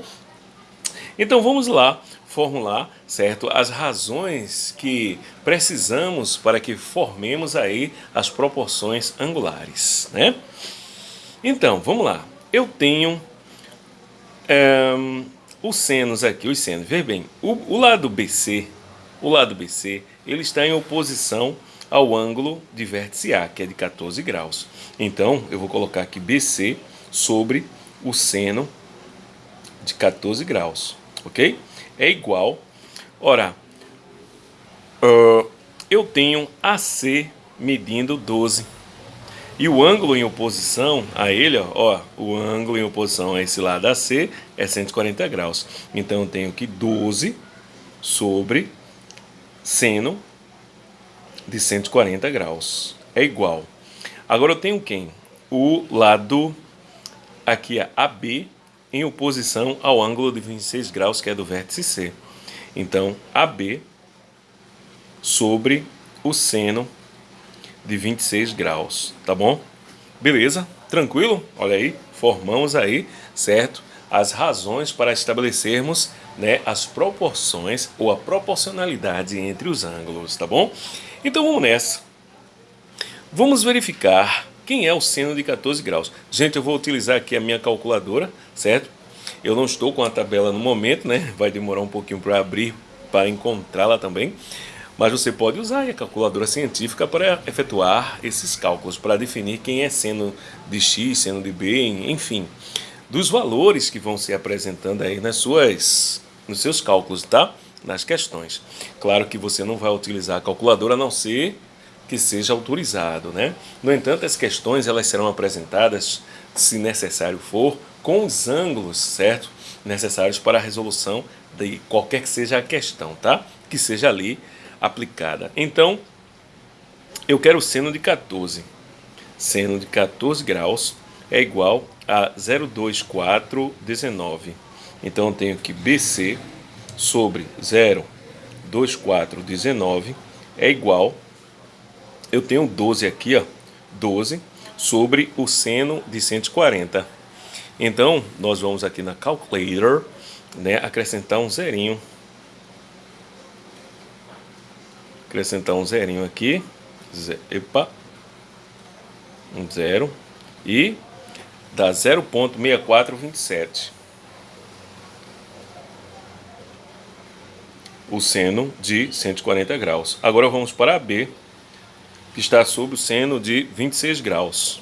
Então vamos lá formular, certo, as razões que precisamos para que formemos aí as proporções angulares, né? Então, vamos lá. Eu tenho é, os senos aqui, os senos, veja bem, o, o lado BC, o lado BC, ele está em oposição ao ângulo de vértice A, que é de 14 graus. Então, eu vou colocar aqui BC sobre o seno de 14 graus, ok? É igual, ora, uh, eu tenho AC medindo 12 e o ângulo em oposição a ele, ó, ó, o ângulo em oposição a esse lado AC é 140 graus. Então eu tenho que 12 sobre seno de 140 graus. É igual. Agora eu tenho quem? O lado aqui é AB em oposição ao ângulo de 26 graus, que é do vértice C. Então, AB sobre o seno de 26 graus, tá bom? Beleza? Tranquilo? Olha aí, formamos aí, certo? As razões para estabelecermos né, as proporções ou a proporcionalidade entre os ângulos, tá bom? Então vamos nessa. Vamos verificar quem é o seno de 14 graus. Gente, eu vou utilizar aqui a minha calculadora, certo? Eu não estou com a tabela no momento, né? Vai demorar um pouquinho para abrir, para encontrá-la também. Mas você pode usar a calculadora científica para efetuar esses cálculos, para definir quem é seno de x, seno de b, enfim, dos valores que vão se apresentando aí nas suas, nos seus cálculos, tá? Nas questões. Claro que você não vai utilizar a calculadora a não ser que seja autorizado, né? No entanto, as questões elas serão apresentadas, se necessário for, com os ângulos, certo? Necessários para a resolução de qualquer que seja a questão, tá? Que seja ali aplicada. Então, eu quero seno de 14. Seno de 14 graus é igual a 02419. Então, eu tenho que BC sobre 02419 é igual, eu tenho 12 aqui, ó, 12 sobre o seno de 140. Então, nós vamos aqui na Calculator, né, acrescentar um zerinho acrescentar um zerinho aqui, epa, um zero, e dá 0.6427. O seno de 140 graus. Agora vamos para a B, que está sob o seno de 26 graus.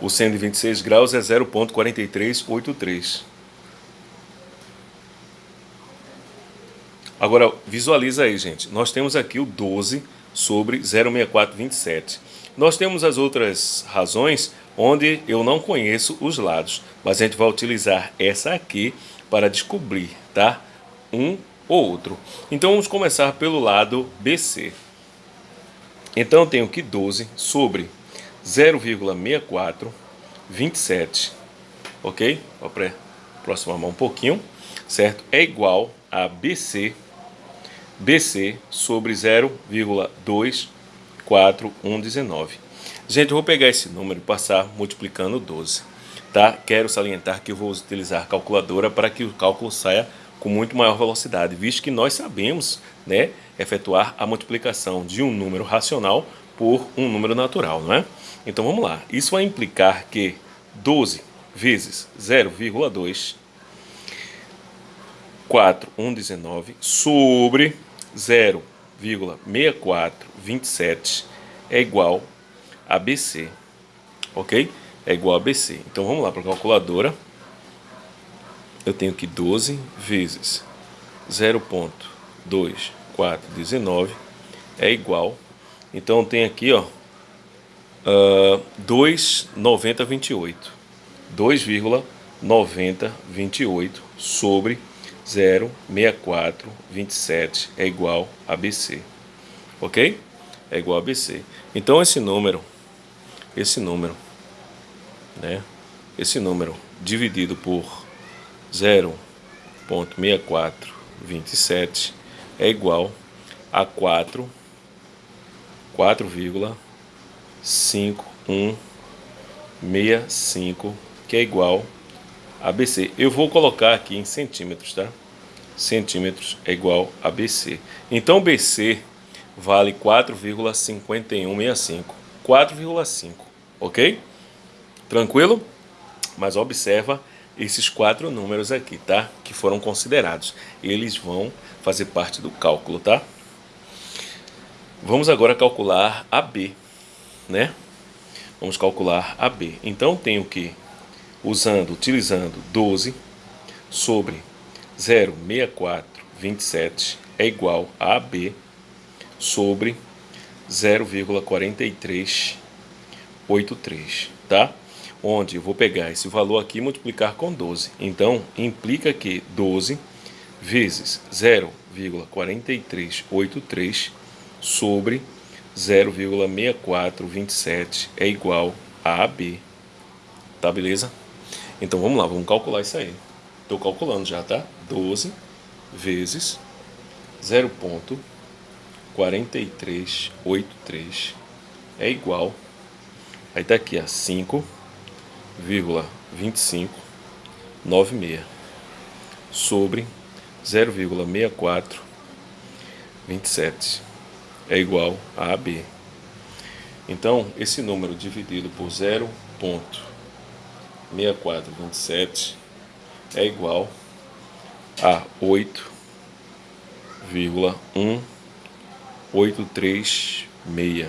O 126 graus é 0.4383. Agora, visualiza aí, gente. Nós temos aqui o 12 sobre 06427. Nós temos as outras razões onde eu não conheço os lados, mas a gente vai utilizar essa aqui para descobrir, tá? Um ou outro. Então vamos começar pelo lado BC. Então eu tenho que 12 sobre 0,64 27, ok? Vou aproximar um pouquinho, certo? É igual a BC, BC sobre 0,24119. Gente, eu vou pegar esse número e passar multiplicando 12, tá? Quero salientar que eu vou utilizar a calculadora para que o cálculo saia com muito maior velocidade, visto que nós sabemos, né, efetuar a multiplicação de um número racional por um número natural, não é? Então vamos lá. Isso vai implicar que 12 vezes 0,2 4119 sobre 0,6427 é igual a BC. Ok? É igual a BC. Então vamos lá para a calculadora. Eu tenho que 12 vezes 0.2419 é igual. Então tem aqui, ó, uh, 2,9028. 2,9028 sobre 0,6427 é igual a BC. Ok? É igual a BC. Então esse número, esse número, né? Esse número dividido por 0,6427 é igual a 4, 4,4 5165, que é igual a BC. Eu vou colocar aqui em centímetros, tá? Centímetros é igual a BC. Então BC vale 4,5165. 4,5, ok? Tranquilo? Mas observa esses quatro números aqui, tá? Que foram considerados. Eles vão fazer parte do cálculo, tá? Vamos agora calcular a B né? Vamos calcular AB. Então, tenho que, usando, utilizando 12 sobre 0,6427 é igual a AB sobre 0,4383, tá? Onde eu vou pegar esse valor aqui e multiplicar com 12. Então, implica que 12 vezes 0,4383 sobre 0,6427 é igual a AB. Tá, beleza? Então vamos lá, vamos calcular isso aí. Estou calculando já, tá? 12 vezes 0.4383 é igual, aí tá aqui, a 5,2596 sobre 0,6427 é igual a AB. Então, esse número dividido por 0.6427 é igual a 8,1836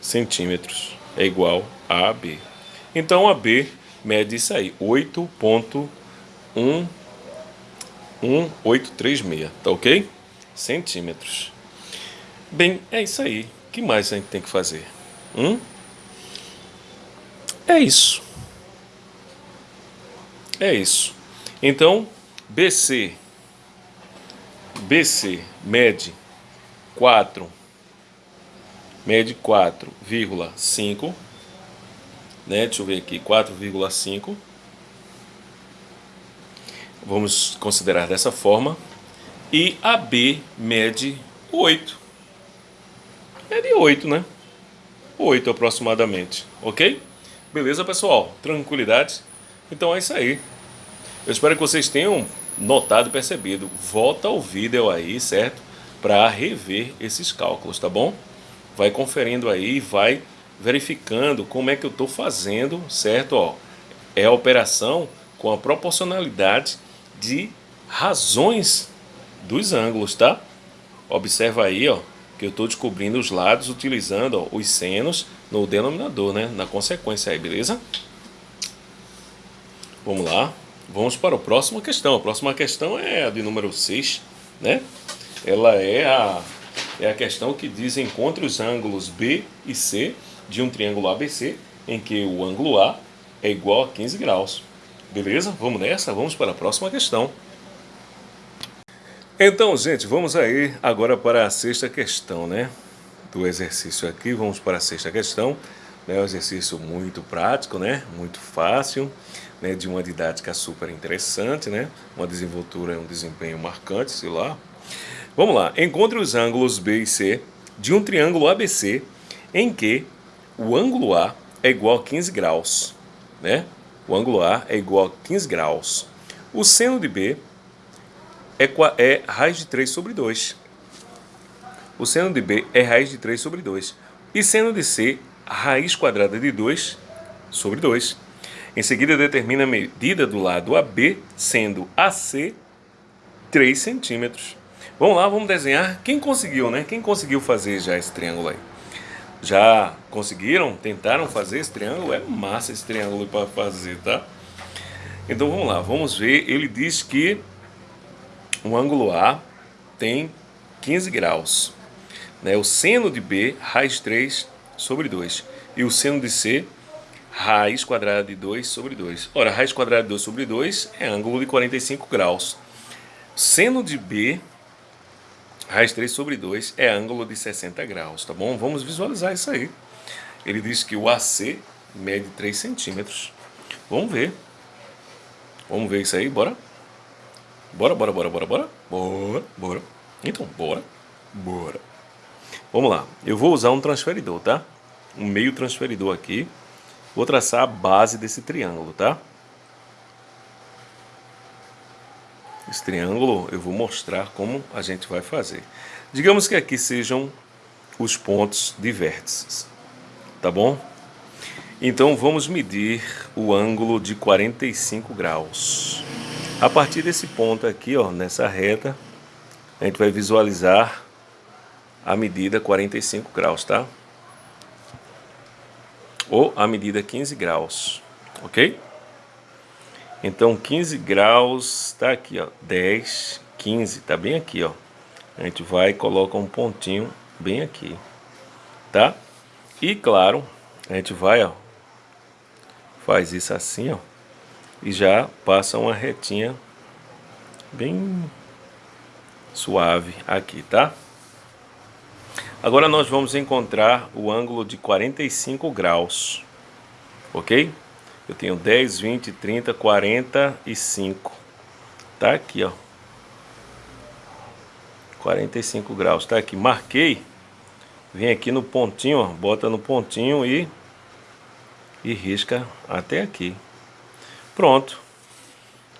centímetros. É igual a AB. Então, AB mede isso aí, 8.1836, tá ok? Centímetros. Bem, é isso aí. O que mais a gente tem que fazer? Hum? É isso. É isso. Então, BC. BC mede 4. Mede 4,5. Né? Deixa eu ver aqui, 4,5. Vamos considerar dessa forma. E AB mede 8. Mede 8, né? 8 aproximadamente, ok? Beleza, pessoal? Tranquilidade? Então é isso aí. Eu espero que vocês tenham notado percebido. Volta o vídeo aí, certo? Para rever esses cálculos, tá bom? Vai conferindo aí, vai verificando como é que eu estou fazendo, certo? Ó, é a operação com a proporcionalidade de razões dos ângulos, tá? Observa aí, ó, que eu estou descobrindo os lados utilizando ó, os senos no denominador, né? Na consequência aí, beleza? Vamos lá. Vamos para a próxima questão. A próxima questão é a de número 6, né? Ela é a, é a questão que diz encontre os ângulos B e C de um triângulo ABC, em que o ângulo A é igual a 15 graus. Beleza? Vamos nessa? Vamos para a próxima questão. Então, gente, vamos aí agora para a sexta questão, né? Do exercício aqui, vamos para a sexta questão. É né? um exercício muito prático, né? Muito fácil, né? De uma didática super interessante, né? Uma desenvoltura, um desempenho marcante, sei lá. Vamos lá. Encontre os ângulos B e C de um triângulo ABC em que o ângulo A é igual a 15 graus, né? O ângulo A é igual a 15 graus. O seno de B é, é raiz de 3 sobre 2. O seno de B é raiz de 3 sobre 2. E seno de C, raiz quadrada de 2 sobre 2. Em seguida, determina a medida do lado AB, sendo AC 3 centímetros. Vamos lá, vamos desenhar. Quem conseguiu, né? Quem conseguiu fazer já esse triângulo aí? Já conseguiram? Tentaram fazer esse triângulo? É massa esse triângulo para fazer, tá? Então vamos lá, vamos ver. Ele diz que o ângulo A tem 15 graus. Né? O seno de B, raiz 3 sobre 2. E o seno de C, raiz quadrada de 2 sobre 2. Ora, raiz quadrada de 2 sobre 2 é ângulo de 45 graus. Seno de B, raiz 3 sobre 2, é ângulo de 60 graus, tá bom? Vamos visualizar isso aí. Ele diz que o AC mede 3 centímetros. Vamos ver. Vamos ver isso aí, bora? Bora, bora, bora, bora, bora. Bora, bora. Então, bora. Bora. Vamos lá. Eu vou usar um transferidor, tá? Um meio transferidor aqui. Vou traçar a base desse triângulo, tá? Esse triângulo eu vou mostrar como a gente vai fazer. Digamos que aqui sejam os pontos de vértices, tá bom? Então vamos medir o ângulo de 45 graus. A partir desse ponto aqui, ó, nessa reta, a gente vai visualizar a medida 45 graus, tá? Ou a medida 15 graus, ok? Então 15 graus tá aqui, ó, 10, 15, tá bem aqui, ó. A gente vai e coloca um pontinho bem aqui, tá? E claro, a gente vai, ó, faz isso assim, ó e já passa uma retinha bem suave aqui, tá? Agora nós vamos encontrar o ângulo de 45 graus, ok? Eu tenho 10, 20, 30, 45. Tá aqui, ó. 45 graus. Tá aqui. Marquei. Vem aqui no pontinho, ó. Bota no pontinho e... E risca até aqui. Pronto.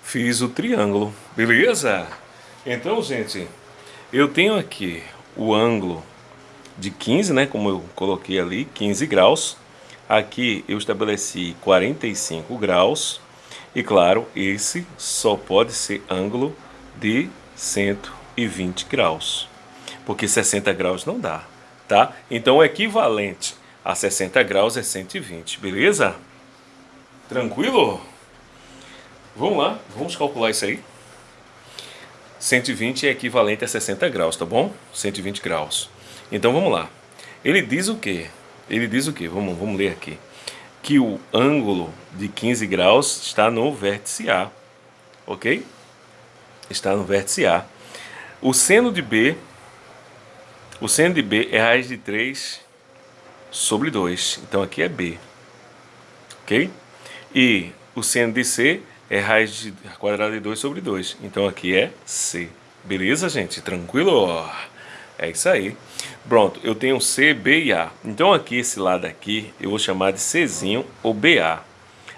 Fiz o triângulo. Beleza? Então, gente, eu tenho aqui o ângulo de 15, né? Como eu coloquei ali, 15 graus. Aqui eu estabeleci 45 graus. E claro, esse só pode ser ângulo de 120 graus. Porque 60 graus não dá, tá? Então o equivalente a 60 graus é 120, beleza? Tranquilo? Vamos lá, vamos calcular isso aí. 120 é equivalente a 60 graus, tá bom? 120 graus. Então vamos lá. Ele diz o quê? Ele diz o quê? Vamos, vamos ler aqui. Que o ângulo de 15 graus está no vértice A. Ok? Está no vértice A. O seno de B, o seno de B é raiz de 3 sobre 2. Então aqui é B. Ok? E o seno de C é raiz de quadrada de 2 sobre 2. Então aqui é C. Beleza, gente? Tranquilo? É isso aí. Pronto, eu tenho C, B e A. Então aqui, esse lado aqui, eu vou chamar de Czinho ou BA.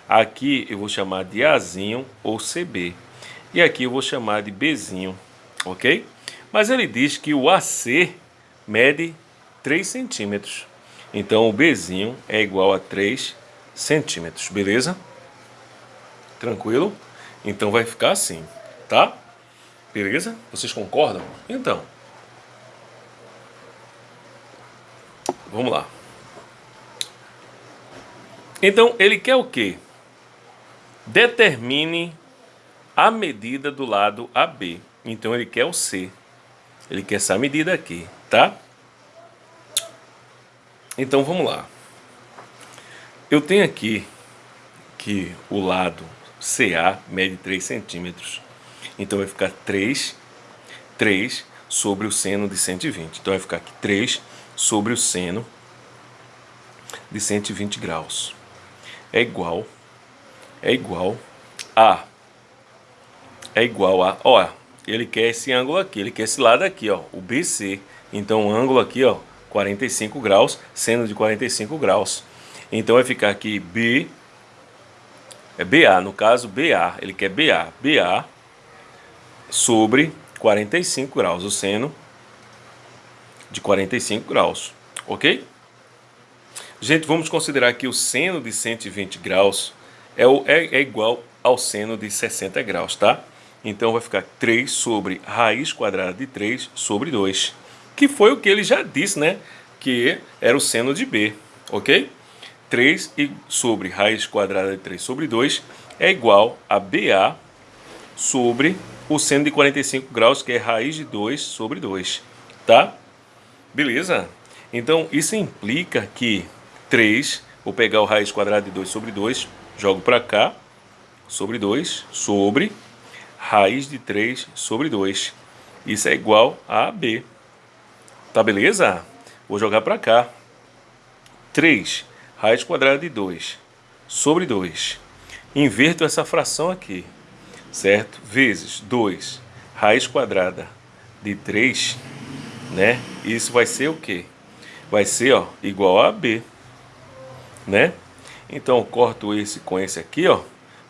Aqui eu vou chamar de Azinho ou CB. E aqui eu vou chamar de Bzinho, ok? Mas ele diz que o AC mede 3 centímetros. Então o Bzinho é igual a 3 centímetros, beleza? Tranquilo? Então vai ficar assim, tá? Beleza? Vocês concordam? Então... Vamos lá. Então, ele quer o quê? Determine a medida do lado AB. Então, ele quer o C. Ele quer essa medida aqui, tá? Então, vamos lá. Eu tenho aqui que o lado CA mede 3 centímetros. Então, vai ficar 3, 3 sobre o seno de 120. Então, vai ficar aqui 3 sobre o seno de 120 graus. É igual, é igual a, é igual a, ó, ele quer esse ângulo aqui, ele quer esse lado aqui, ó, o BC. Então o ângulo aqui, ó, 45 graus, seno de 45 graus. Então vai ficar aqui B, é BA, no caso BA, ele quer BA, BA sobre 45 graus, o seno de 45 graus, ok? Gente, vamos considerar que o seno de 120 graus é, o, é, é igual ao seno de 60 graus, tá? Então vai ficar 3 sobre raiz quadrada de 3 sobre 2, que foi o que ele já disse, né? Que era o seno de B, ok? 3 sobre raiz quadrada de 3 sobre 2 é igual a BA sobre o seno de 45 graus, que é raiz de 2 sobre 2, tá? Beleza? Então, isso implica que 3, vou pegar o raiz quadrada de 2 sobre 2, jogo para cá, sobre 2, sobre raiz de 3 sobre 2. Isso é igual a B. Tá beleza? Vou jogar para cá. 3 raiz quadrada de 2 sobre 2. Inverto essa fração aqui, certo? Vezes 2 raiz quadrada de 3 né? Isso vai ser o quê? Vai ser, ó, igual a B, né? Então, corto esse com esse aqui, ó,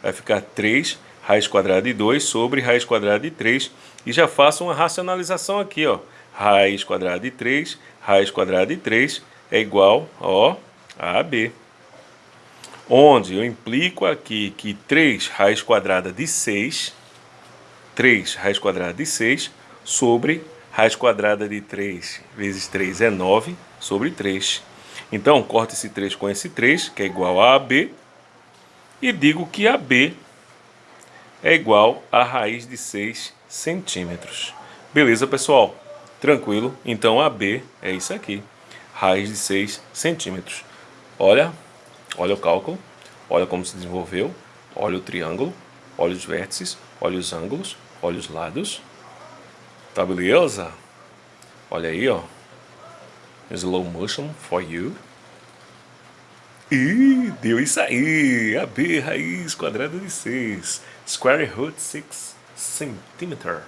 vai ficar 3 raiz quadrada de 2 sobre raiz quadrada de 3 e já faço uma racionalização aqui, ó. Raiz quadrada de 3, raiz quadrada de 3 é igual, ó, a B. Onde eu implico aqui que 3 raiz quadrada de 6, 3 raiz quadrada de 6 sobre Raiz quadrada de 3 vezes 3 é 9 sobre 3. Então, corto esse 3 com esse 3, que é igual a AB, e digo que AB é igual a raiz de 6 centímetros. Beleza, pessoal? Tranquilo? Então, AB é isso aqui, raiz de 6 centímetros. Olha, olha o cálculo, olha como se desenvolveu, olha o triângulo, olha os vértices, olha os ângulos, olha os lados. Tá beleza? Olha aí, ó. Slow motion for you. E deu isso aí. AB raiz quadrada de 6. Square root 6 centimeter.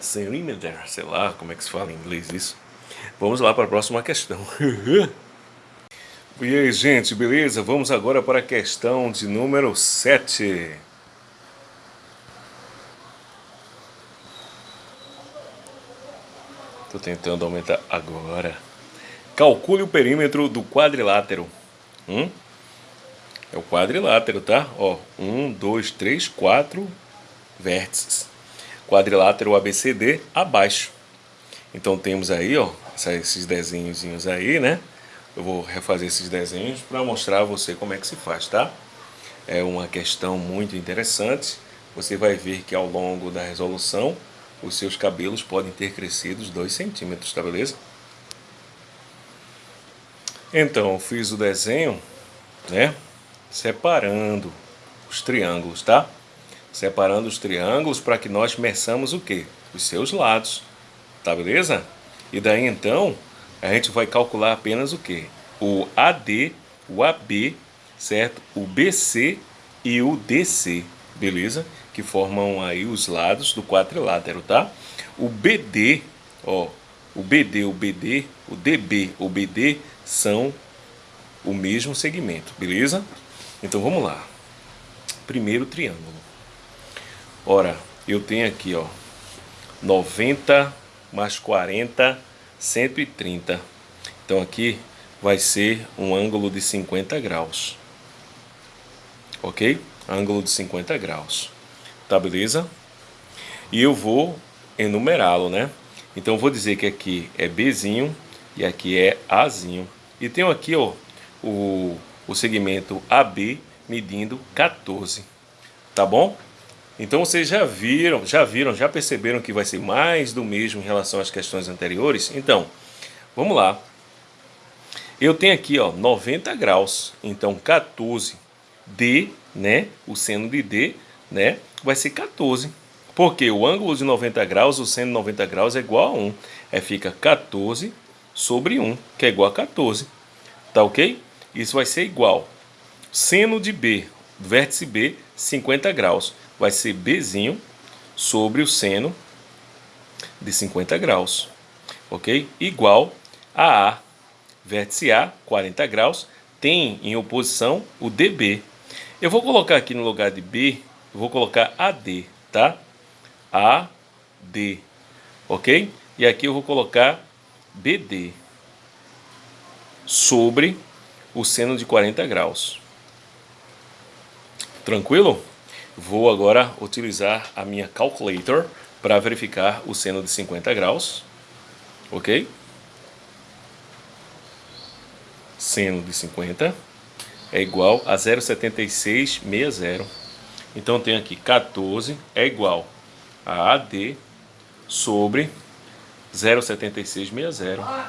Centimeter, sei lá como é que se fala em inglês isso. Vamos lá para a próxima questão. <laughs> e aí, gente, beleza? Vamos agora para a questão de número 7. Estou tentando aumentar agora. Calcule o perímetro do quadrilátero. Hum? É o quadrilátero, tá? Ó, um, dois, três, quatro vértices. Quadrilátero ABCD abaixo. Então temos aí, ó, esses desenhos aí, né? Eu vou refazer esses desenhos para mostrar a você como é que se faz, tá? É uma questão muito interessante. Você vai ver que ao longo da resolução os seus cabelos podem ter crescido 2 centímetros, tá beleza? Então, fiz o desenho, né? Separando os triângulos, tá? Separando os triângulos para que nós meçamos o quê? Os seus lados, tá beleza? E daí então, a gente vai calcular apenas o quê? O AD, o AB, certo? O BC e o DC, beleza? Que formam aí os lados do quadrilátero, tá? O BD, ó, o BD, o BD, o DB, o BD são o mesmo segmento, beleza? Então vamos lá. Primeiro triângulo. Ora, eu tenho aqui, ó, 90 mais 40, 130. Então aqui vai ser um ângulo de 50 graus. Ok? Ângulo de 50 graus tá beleza? E eu vou enumerá-lo, né? Então vou dizer que aqui é Bzinho e aqui é Azinho. E tenho aqui, ó, o, o segmento AB medindo 14, tá bom? Então vocês já viram, já viram, já perceberam que vai ser mais do mesmo em relação às questões anteriores? Então, vamos lá. Eu tenho aqui, ó, 90 graus, então 14 D, né? O seno de D, né? Vai ser 14. Porque o ângulo de 90 graus, o seno de 90 graus é igual a 1. É fica 14 sobre 1, que é igual a 14. Tá ok? Isso vai ser igual. Seno de B, vértice B, 50 graus. Vai ser Bzinho sobre o seno de 50 graus. Ok? Igual a A. Vértice A, 40 graus, tem em oposição o DB. Eu vou colocar aqui no lugar de B vou colocar AD, tá? AD, ok? E aqui eu vou colocar BD sobre o seno de 40 graus. Tranquilo? Vou agora utilizar a minha calculator para verificar o seno de 50 graus, ok? Seno de 50 é igual a 0,7660. Então tem aqui 14 é igual a AD sobre 0,7660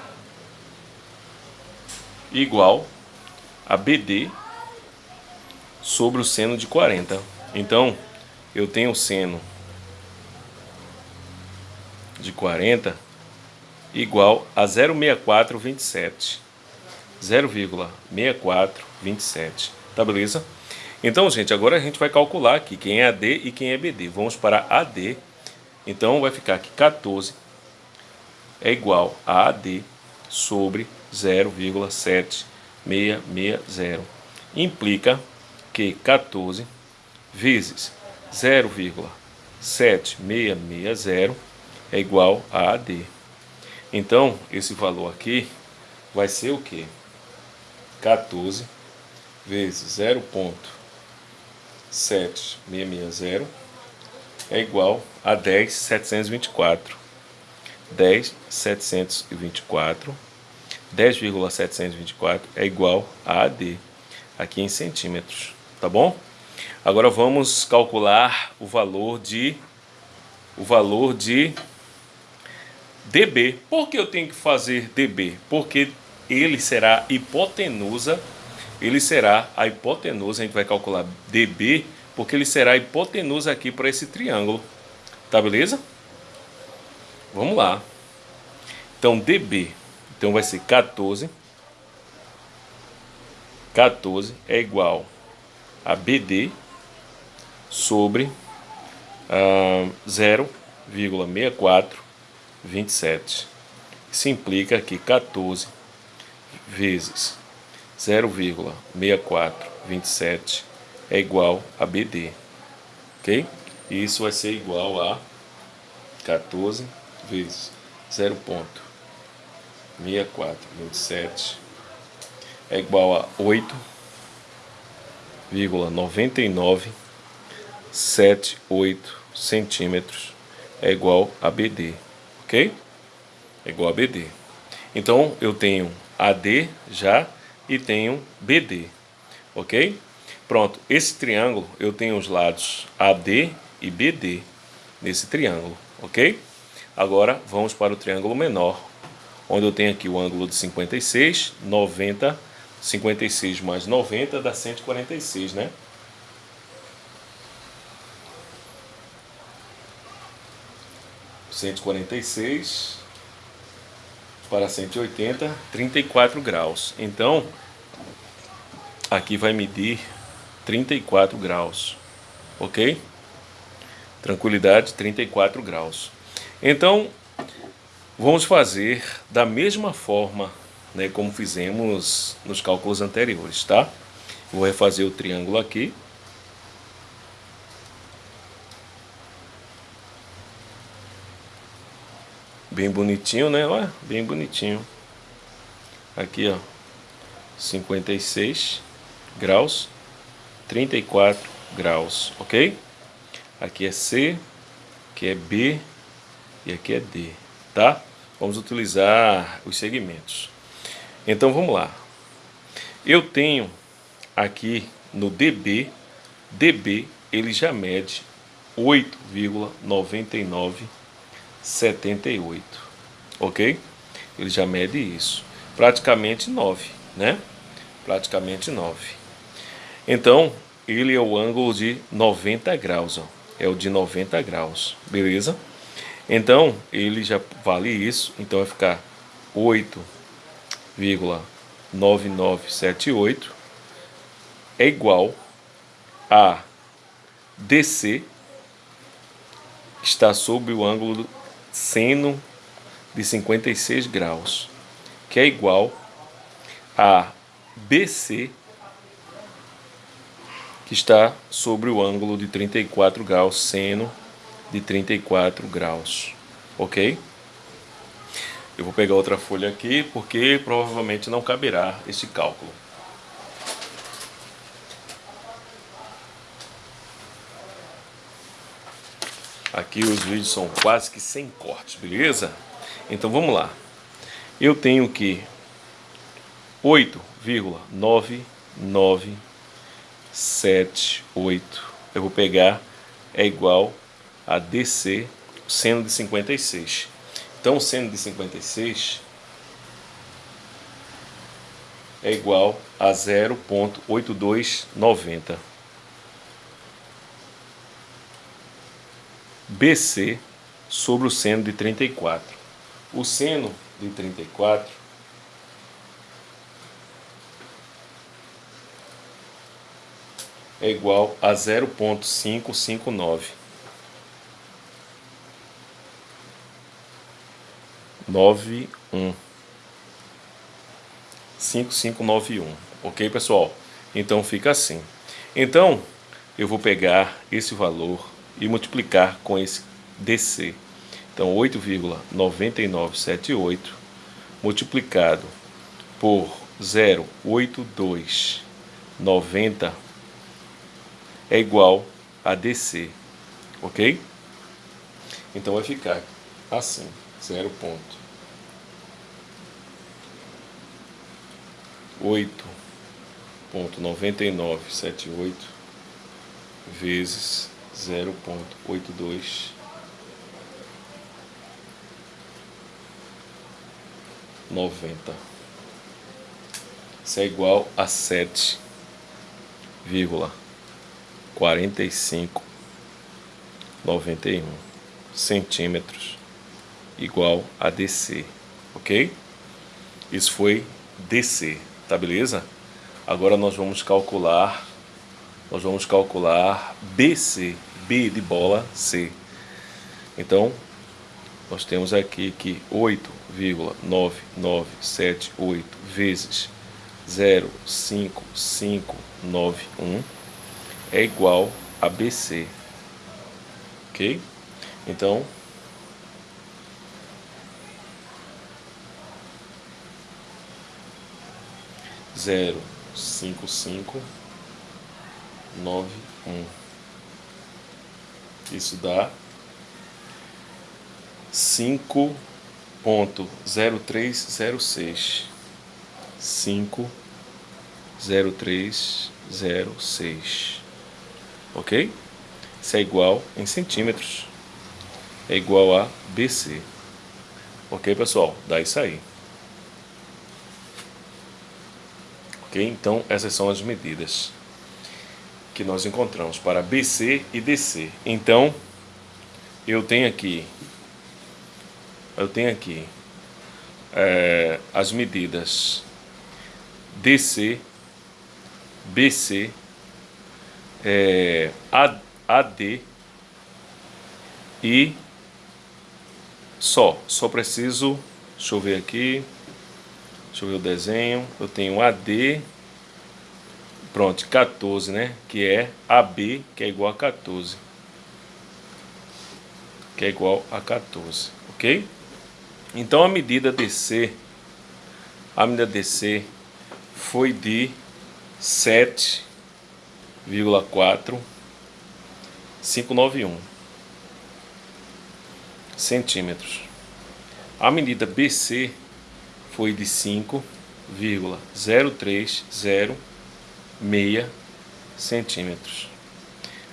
igual a BD sobre o seno de 40. Então, eu tenho o seno de 40 igual a 0,6427. 0,6427. Tá beleza? Então, gente, agora a gente vai calcular aqui quem é AD e quem é BD. Vamos para AD. Então, vai ficar aqui 14 é igual a AD sobre 0,7660. Implica que 14 vezes 0,7660 é igual a AD. Então, esse valor aqui vai ser o quê? 14 vezes 0,7660 7660 é igual a 10,724. 10,724. 10,724 é igual a AD, aqui em centímetros, tá bom? Agora vamos calcular o valor de o valor de dB. Por que eu tenho que fazer dB? Porque ele será hipotenusa ele será a hipotenusa, a gente vai calcular dB, porque ele será a hipotenusa aqui para esse triângulo. Tá beleza? Vamos lá. Então, DB, então vai ser 14. 14 é igual a BD sobre uh, 0,6427. Isso implica que 14 vezes 0,6427 é igual a BD, ok? E isso vai ser igual a 14 vezes 0,6427 é igual a 8,9978 centímetros é igual a BD, ok? É igual a BD. Então eu tenho AD já e tenho BD, ok? Pronto, esse triângulo eu tenho os lados AD e BD nesse triângulo, ok? Agora vamos para o triângulo menor, onde eu tenho aqui o ângulo de 56, 90, 56 mais 90 dá 146, né? Cento e quarenta e seis para 180, 34 graus. Então, aqui vai medir 34 graus, ok? Tranquilidade, 34 graus. Então, vamos fazer da mesma forma né, como fizemos nos cálculos anteriores, tá? Vou refazer o triângulo aqui. Bem bonitinho, né? Olha, bem bonitinho. Aqui, ó, 56 graus, 34 graus, ok? Aqui é C, aqui é B e aqui é D, tá? Vamos utilizar os segmentos. Então vamos lá. Eu tenho aqui no DB, DB ele já mede 8,9978, ok? Ele já mede isso, praticamente 9, né? Praticamente 9. Então, ele é o ângulo de 90 graus, ó. É o de 90 graus, beleza? Então, ele já vale isso, então vai ficar 8,9978 é igual a DC que está sob o ângulo seno de 56 graus, que é igual a BC que está sobre o ângulo de 34 graus seno de 34 graus, ok? Eu vou pegar outra folha aqui, porque provavelmente não caberá esse cálculo. Aqui os vídeos são quase que sem cortes, beleza? Então vamos lá. Eu tenho que 8,9978 eu vou pegar é igual a DC seno de 56. Então, seno de 56 é igual a 0.8290. BC sobre o seno de 34. O seno de 34 é igual a 0.559. 91 5591, ok pessoal? Então fica assim. Então eu vou pegar esse valor e multiplicar com esse DC. Então 8,9978 multiplicado por 08290 é igual a DC, ok? Então vai ficar assim, 0 ponto. 8.9978 vezes 0.82 90 isso é igual a 7,4591 centímetros igual a DC ok? Isso foi DC, tá beleza? Agora nós vamos calcular, nós vamos calcular BC, B de bola, C. Então, nós temos aqui que 8,9978 vezes 05591 é igual a BC, ok? Então, zero cinco cinco 9, 1. Isso dá 5.0306. 5.0306. Ok? Isso é igual em centímetros. É igual a BC. Ok, pessoal? Dá isso aí. Ok? Então, essas são as medidas que nós encontramos para BC e DC. Então, eu tenho aqui, eu tenho aqui é, as medidas DC, BC, é, AD e só, só preciso, deixa eu ver aqui, Deixa eu ver o desenho. Eu tenho AD, pronto, 14, né? Que é AB, que é igual a 14. Que é igual a 14, ok? Então a medida DC, a medida DC foi de 7,4591 centímetros. A medida BC foi de 5,0306 centímetros.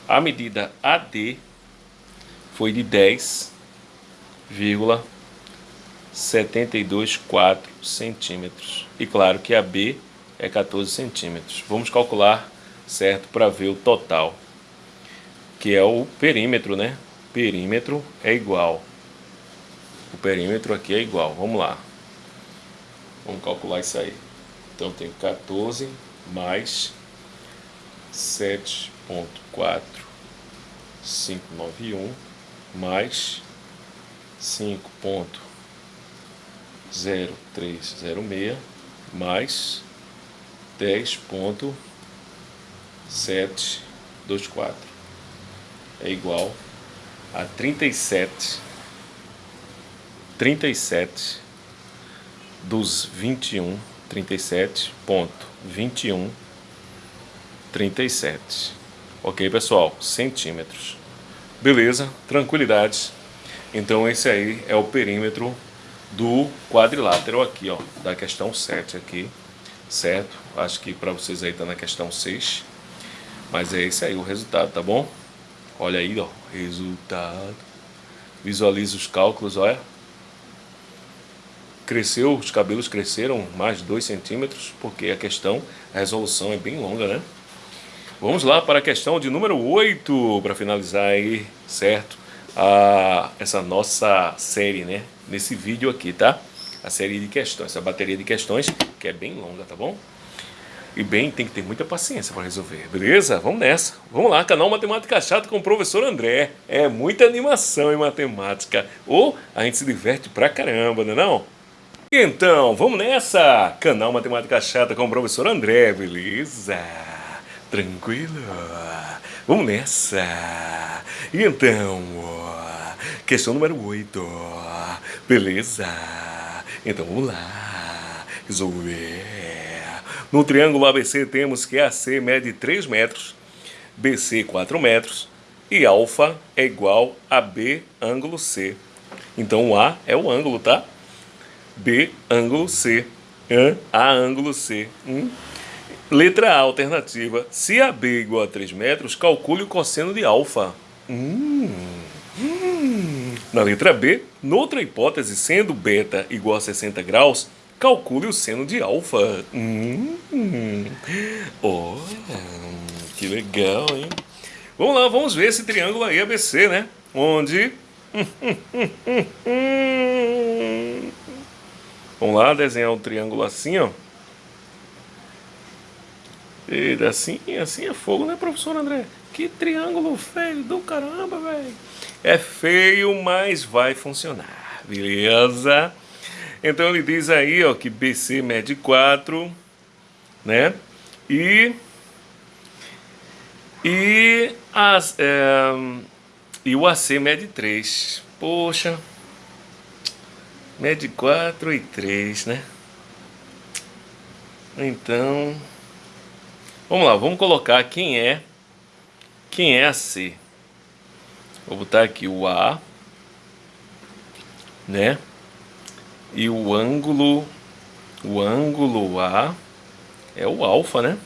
A medida AD foi de 10,724 centímetros. E claro que a B é 14 centímetros. Vamos calcular, certo, para ver o total, que é o perímetro, né? Perímetro é igual. O perímetro aqui é igual. Vamos lá. Vamos calcular isso aí. Então tem 14 mais 7.4591 mais 5.0306 mais 10.724 é igual a 37 37 dos 21, 37 ponto 21, 37. Ok, pessoal? Centímetros. Beleza, tranquilidade. Então esse aí é o perímetro do quadrilátero aqui, ó, da questão 7 aqui, certo? Acho que para vocês aí tá na questão 6. Mas é esse aí o resultado, tá bom? Olha aí, ó, resultado. Visualiza os cálculos, olha cresceu, os cabelos cresceram mais de 2 centímetros, porque a questão, a resolução é bem longa, né? Vamos lá para a questão de número 8, para finalizar aí, certo? A, essa nossa série, né? Nesse vídeo aqui, tá? A série de questões, essa bateria de questões, que é bem longa, tá bom? E bem, tem que ter muita paciência para resolver, beleza? Vamos nessa. Vamos lá, canal Matemática Chata com o professor André. É muita animação em matemática. Ou a gente se diverte pra caramba, não é não? Então, vamos nessa! Canal Matemática Chata com o professor André, beleza? Tranquilo? Vamos nessa! Então, questão número 8, beleza? Então vamos lá, resolver. No triângulo ABC temos que AC mede 3 metros, BC 4 metros e alfa é igual a B ângulo C. Então o A é o ângulo, tá? B, ângulo C. A, ângulo C. Hum? Letra A, alternativa. Se AB igual a 3 metros, calcule o cosseno de alfa. Hum. Na letra B, noutra hipótese, sendo beta igual a 60 graus, calcule o seno de alfa. Hum. Olha, que legal, hein? Vamos lá, vamos ver esse triângulo aí ABC, né? Onde... <laughs> Vamos lá desenhar um triângulo assim, ó. Eita, assim, assim é fogo, né, professor André? Que triângulo feio do caramba, velho. É feio, mas vai funcionar, beleza? Então ele diz aí, ó, que BC mede 4, né? E e as é, e o AC mede 3. Poxa. Mede 4 e 3, né? Então, vamos lá, vamos colocar quem é quem é a C. Vou botar aqui o A, né? E o ângulo, o ângulo A é o alfa, né?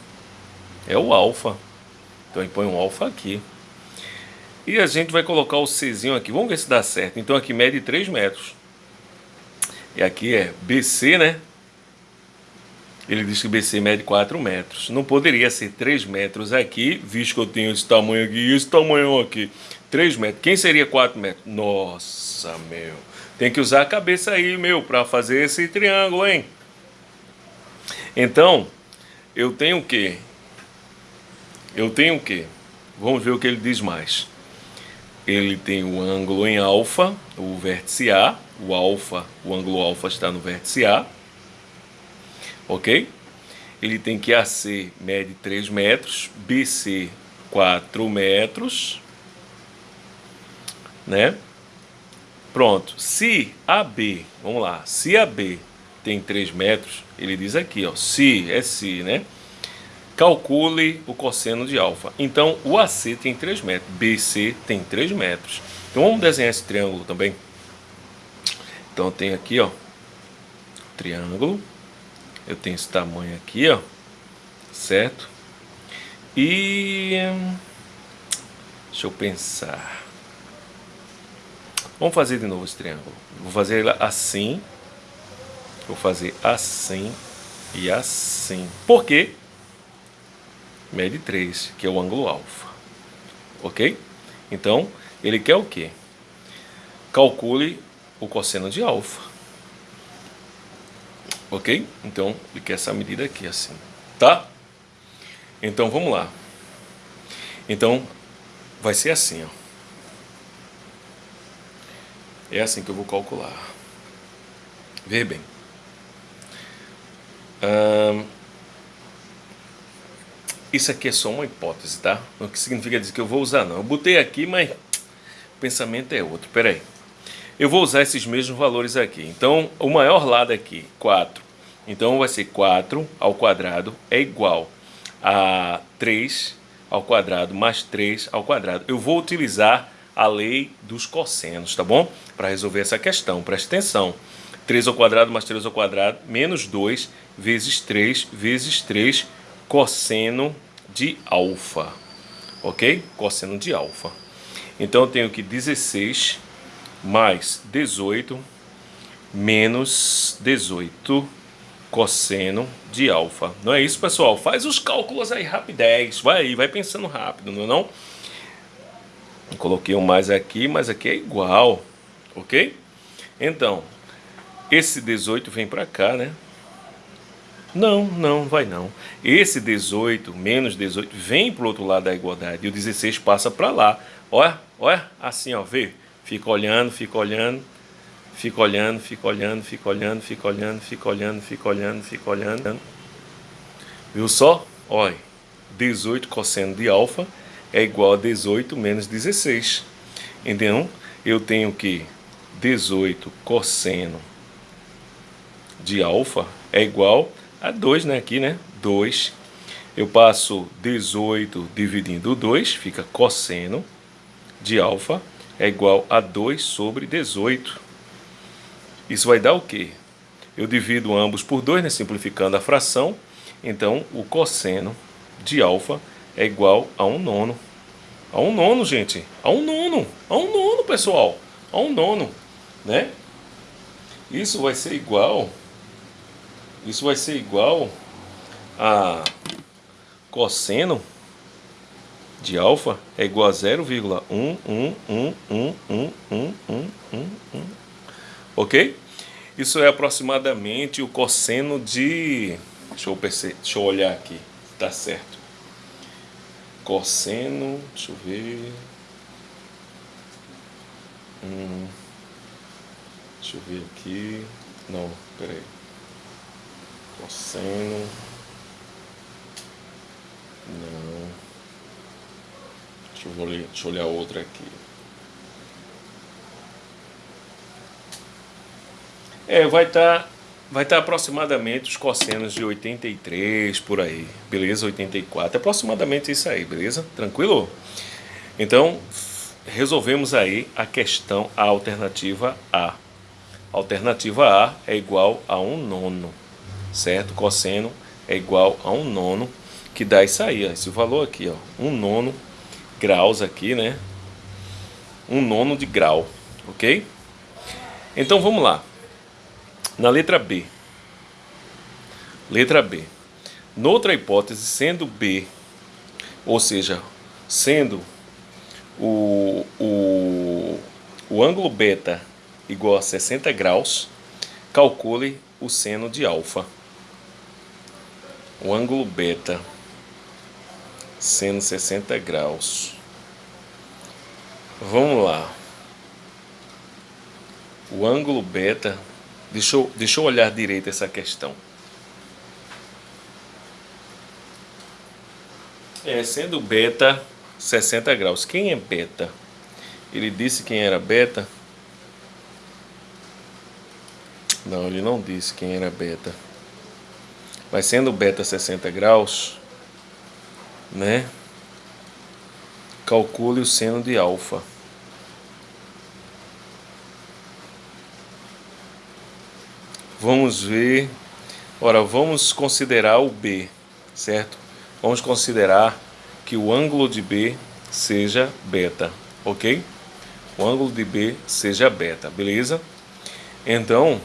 É o alfa. Então ele põe um alfa aqui. E a gente vai colocar o Czinho aqui. Vamos ver se dá certo. Então aqui mede 3 metros. E aqui é BC, né? Ele diz que BC mede 4 metros. Não poderia ser 3 metros aqui, visto que eu tenho esse tamanho aqui e esse tamanho aqui. 3 metros. Quem seria 4 metros? Nossa, meu. Tem que usar a cabeça aí, meu, para fazer esse triângulo, hein? Então, eu tenho o quê? Eu tenho o quê? Vamos ver o que ele diz mais. Ele tem o ângulo em alfa, o vértice A. O alfa, o ângulo alfa está no vértice A. Ok? Ele tem que AC mede 3 metros, BC 4 metros né? Pronto, se AB, vamos lá, se AB tem 3 metros, ele diz aqui, ó, se, é se, né? Calcule o cosseno de alfa. Então, o AC tem 3 metros, BC tem 3 metros. Então, vamos desenhar esse triângulo também. Então, eu tenho aqui, ó, triângulo. Eu tenho esse tamanho aqui, ó, certo? E... Deixa eu pensar. Vamos fazer de novo esse triângulo. Vou fazer ele assim. Vou fazer assim e assim. Por quê? Mede 3, que é o ângulo alfa. Ok? Então, ele quer o quê? Calcule o cosseno de alfa. Ok? Então, ele quer essa medida aqui, assim. Tá? Então, vamos lá. Então, vai ser assim, ó. É assim que eu vou calcular. Vê bem. isso aqui é só uma hipótese, tá? O que significa dizer que eu vou usar, não. Eu botei aqui, mas o pensamento é outro. Pera aí. Eu vou usar esses mesmos valores aqui. Então, o maior lado aqui, 4. Então, vai ser 4 ao quadrado é igual a 3 ao quadrado mais 3 ao quadrado. Eu vou utilizar a lei dos cossenos, tá bom? Para resolver essa questão, preste atenção. 3 ao quadrado mais 3 ao quadrado, menos 2 vezes 3 vezes 3 cosseno de alfa, ok? Cosseno de alfa. Então eu tenho que 16 mais 18 menos 18 cosseno de alfa. Não é isso, pessoal? Faz os cálculos aí rapidez. Vai aí, vai pensando rápido, não é não? Coloquei um mais aqui, mas aqui é igual, ok? Então, esse 18 vem para cá, né? Não, não, vai não. Esse 18 menos 18 vem para o outro lado da igualdade e o 16 passa para lá. Olha, olha, assim, ó, vê. Fica olhando, fica olhando, fica olhando, fica olhando, fica olhando, fica olhando, fica olhando, fica olhando, fica olhando. Viu só? Olha, 18 cosseno de alfa é igual a 18 menos 16. Então, eu tenho que 18 cosseno de alfa é igual a 2, né? Aqui, né? 2. Eu passo 18 dividindo 2, fica cosseno de alfa é igual a 2 sobre 18. Isso vai dar o quê? Eu divido ambos por 2, né? simplificando a fração. Então, o cosseno de alfa é igual a um nono. A um nono, gente. A um nono. A um nono, pessoal. A um nono, né? Isso vai ser igual... Isso vai ser igual a cosseno de alfa é igual a 0,111111111. Ok? Isso é aproximadamente o cosseno de... Deixa eu, perceber, deixa eu olhar aqui, tá certo. Cosseno, deixa eu ver... Hum, deixa eu ver aqui... Não, peraí. Cosseno... Não... Deixa eu, olhar, deixa eu olhar outra aqui. É, vai estar tá, vai tá aproximadamente os cossenos de 83 por aí, beleza? 84, aproximadamente isso aí, beleza? Tranquilo? Então, resolvemos aí a questão, a alternativa. A alternativa A é igual a um nono, certo? Cosseno é igual a um nono, que dá isso aí, ó, esse valor aqui, ó, um nono graus aqui, né? Um nono de grau, ok? Então vamos lá. Na letra B. Letra B. Noutra hipótese, sendo B, ou seja, sendo o, o, o ângulo beta igual a 60 graus, calcule o seno de alfa. O ângulo beta sendo 60 graus. Vamos lá. O ângulo beta Deixa eu, deixa eu olhar direito essa questão. É, sendo beta 60 graus. Quem é beta? Ele disse quem era beta? Não, ele não disse quem era beta. Mas sendo beta 60 graus, né? Calcule o seno de alfa. Vamos ver. Ora, vamos considerar o B, certo? Vamos considerar que o ângulo de B seja beta, ok? O ângulo de B seja beta, beleza? Então,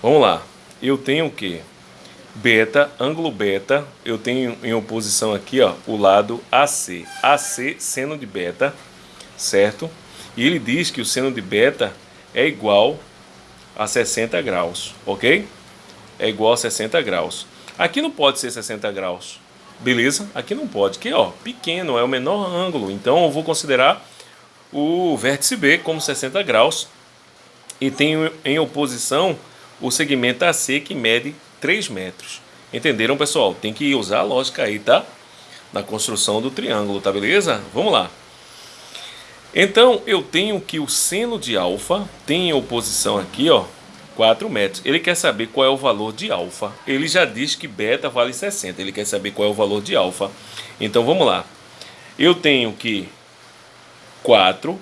vamos lá. Eu tenho o que? Beta, ângulo beta, eu tenho em oposição aqui, ó, o lado AC. AC, seno de beta, certo? E ele diz que o seno de beta é igual a 60 graus, ok? É igual a 60 graus. Aqui não pode ser 60 graus, beleza? Aqui não pode, que ó, pequeno, é o menor ângulo, então eu vou considerar o vértice B como 60 graus e tenho em oposição o segmento AC que mede 3 metros. Entenderam, pessoal? Tem que usar a lógica aí, tá? Na construção do triângulo, tá beleza? Vamos lá. Então, eu tenho que o seno de alfa tem em oposição aqui, ó, 4 metros. Ele quer saber qual é o valor de alfa. Ele já diz que beta vale 60. Ele quer saber qual é o valor de alfa. Então, vamos lá. Eu tenho que 4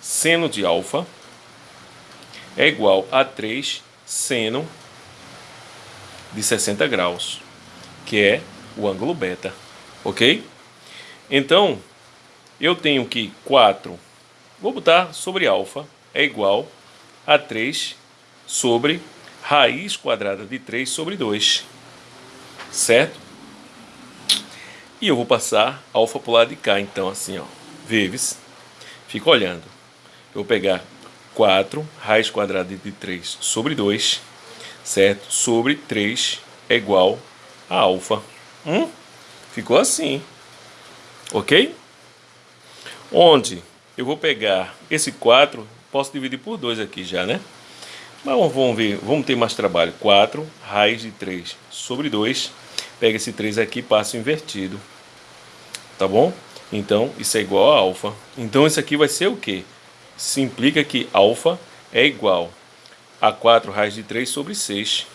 seno de alfa é igual a 3 seno de 60 graus, que é o ângulo beta, ok? Então, eu tenho que 4, vou botar sobre alfa, é igual a 3 sobre raiz quadrada de 3 sobre 2, certo? E eu vou passar alfa para o lado de cá, então assim, ó, vezes, fica olhando. Eu vou pegar 4 raiz quadrada de 3 sobre 2, certo? Sobre 3 é igual a alfa. Hum? Ficou assim, ok? onde eu vou pegar esse 4, posso dividir por 2 aqui já, né? Mas vamos ver, vamos ter mais trabalho. 4 raiz de 3 sobre 2. Pega esse 3 aqui e passa invertido. Tá bom? Então, isso é igual a alfa. Então, isso aqui vai ser o quê? Se implica que alfa é igual a 4 raiz de 3 sobre 6.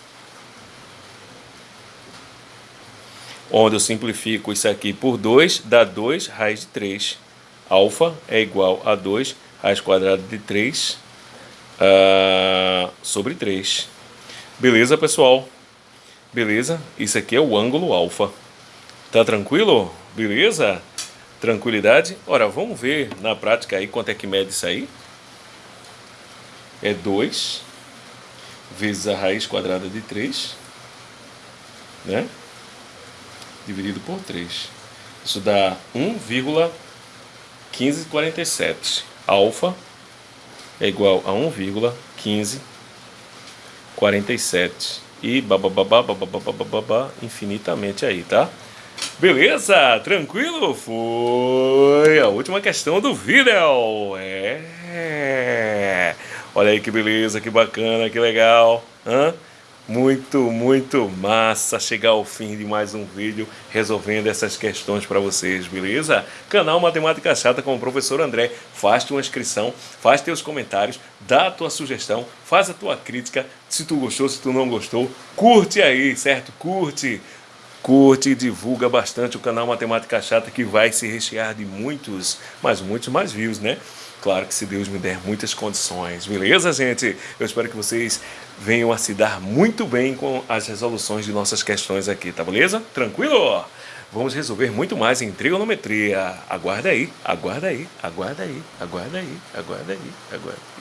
Onde eu simplifico isso aqui por 2, dá 2 raiz de 3 alfa é igual a 2 raiz quadrada de 3 uh, ah, sobre 3. Beleza, pessoal? Beleza? Isso aqui é o ângulo alfa. Tá tranquilo? Beleza? Tranquilidade? Ora, vamos ver na prática aí quanto é que mede isso aí. É 2 vezes a raiz quadrada de 3, né? Dividido por 3. Isso dá 1,3 1547. Alfa é igual a 1,1547. 47 e babababá, babababá, infinitamente aí, tá? Beleza? Tranquilo? Foi a última questão do vídeo. É. Olha aí que beleza, que bacana, que legal. Hã? Muito, muito massa chegar ao fim de mais um vídeo resolvendo essas questões para vocês, beleza? Canal Matemática Chata com o professor André. Faz tua inscrição, faz teus comentários, dá a tua sugestão, faz a tua crítica. Se tu gostou, se tu não gostou, curte aí, certo? Curte. Curte e divulga bastante o canal Matemática Chata que vai se rechear de muitos, mas muitos mais views, né? Claro que se Deus me der muitas condições, beleza, gente? Eu espero que vocês venham a se dar muito bem com as resoluções de nossas questões aqui, tá beleza? Tranquilo? Vamos resolver muito mais em trigonometria. Aguarda aí, aguarda aí, aguarda aí, aguarda aí, aguarda aí, aguarda aí.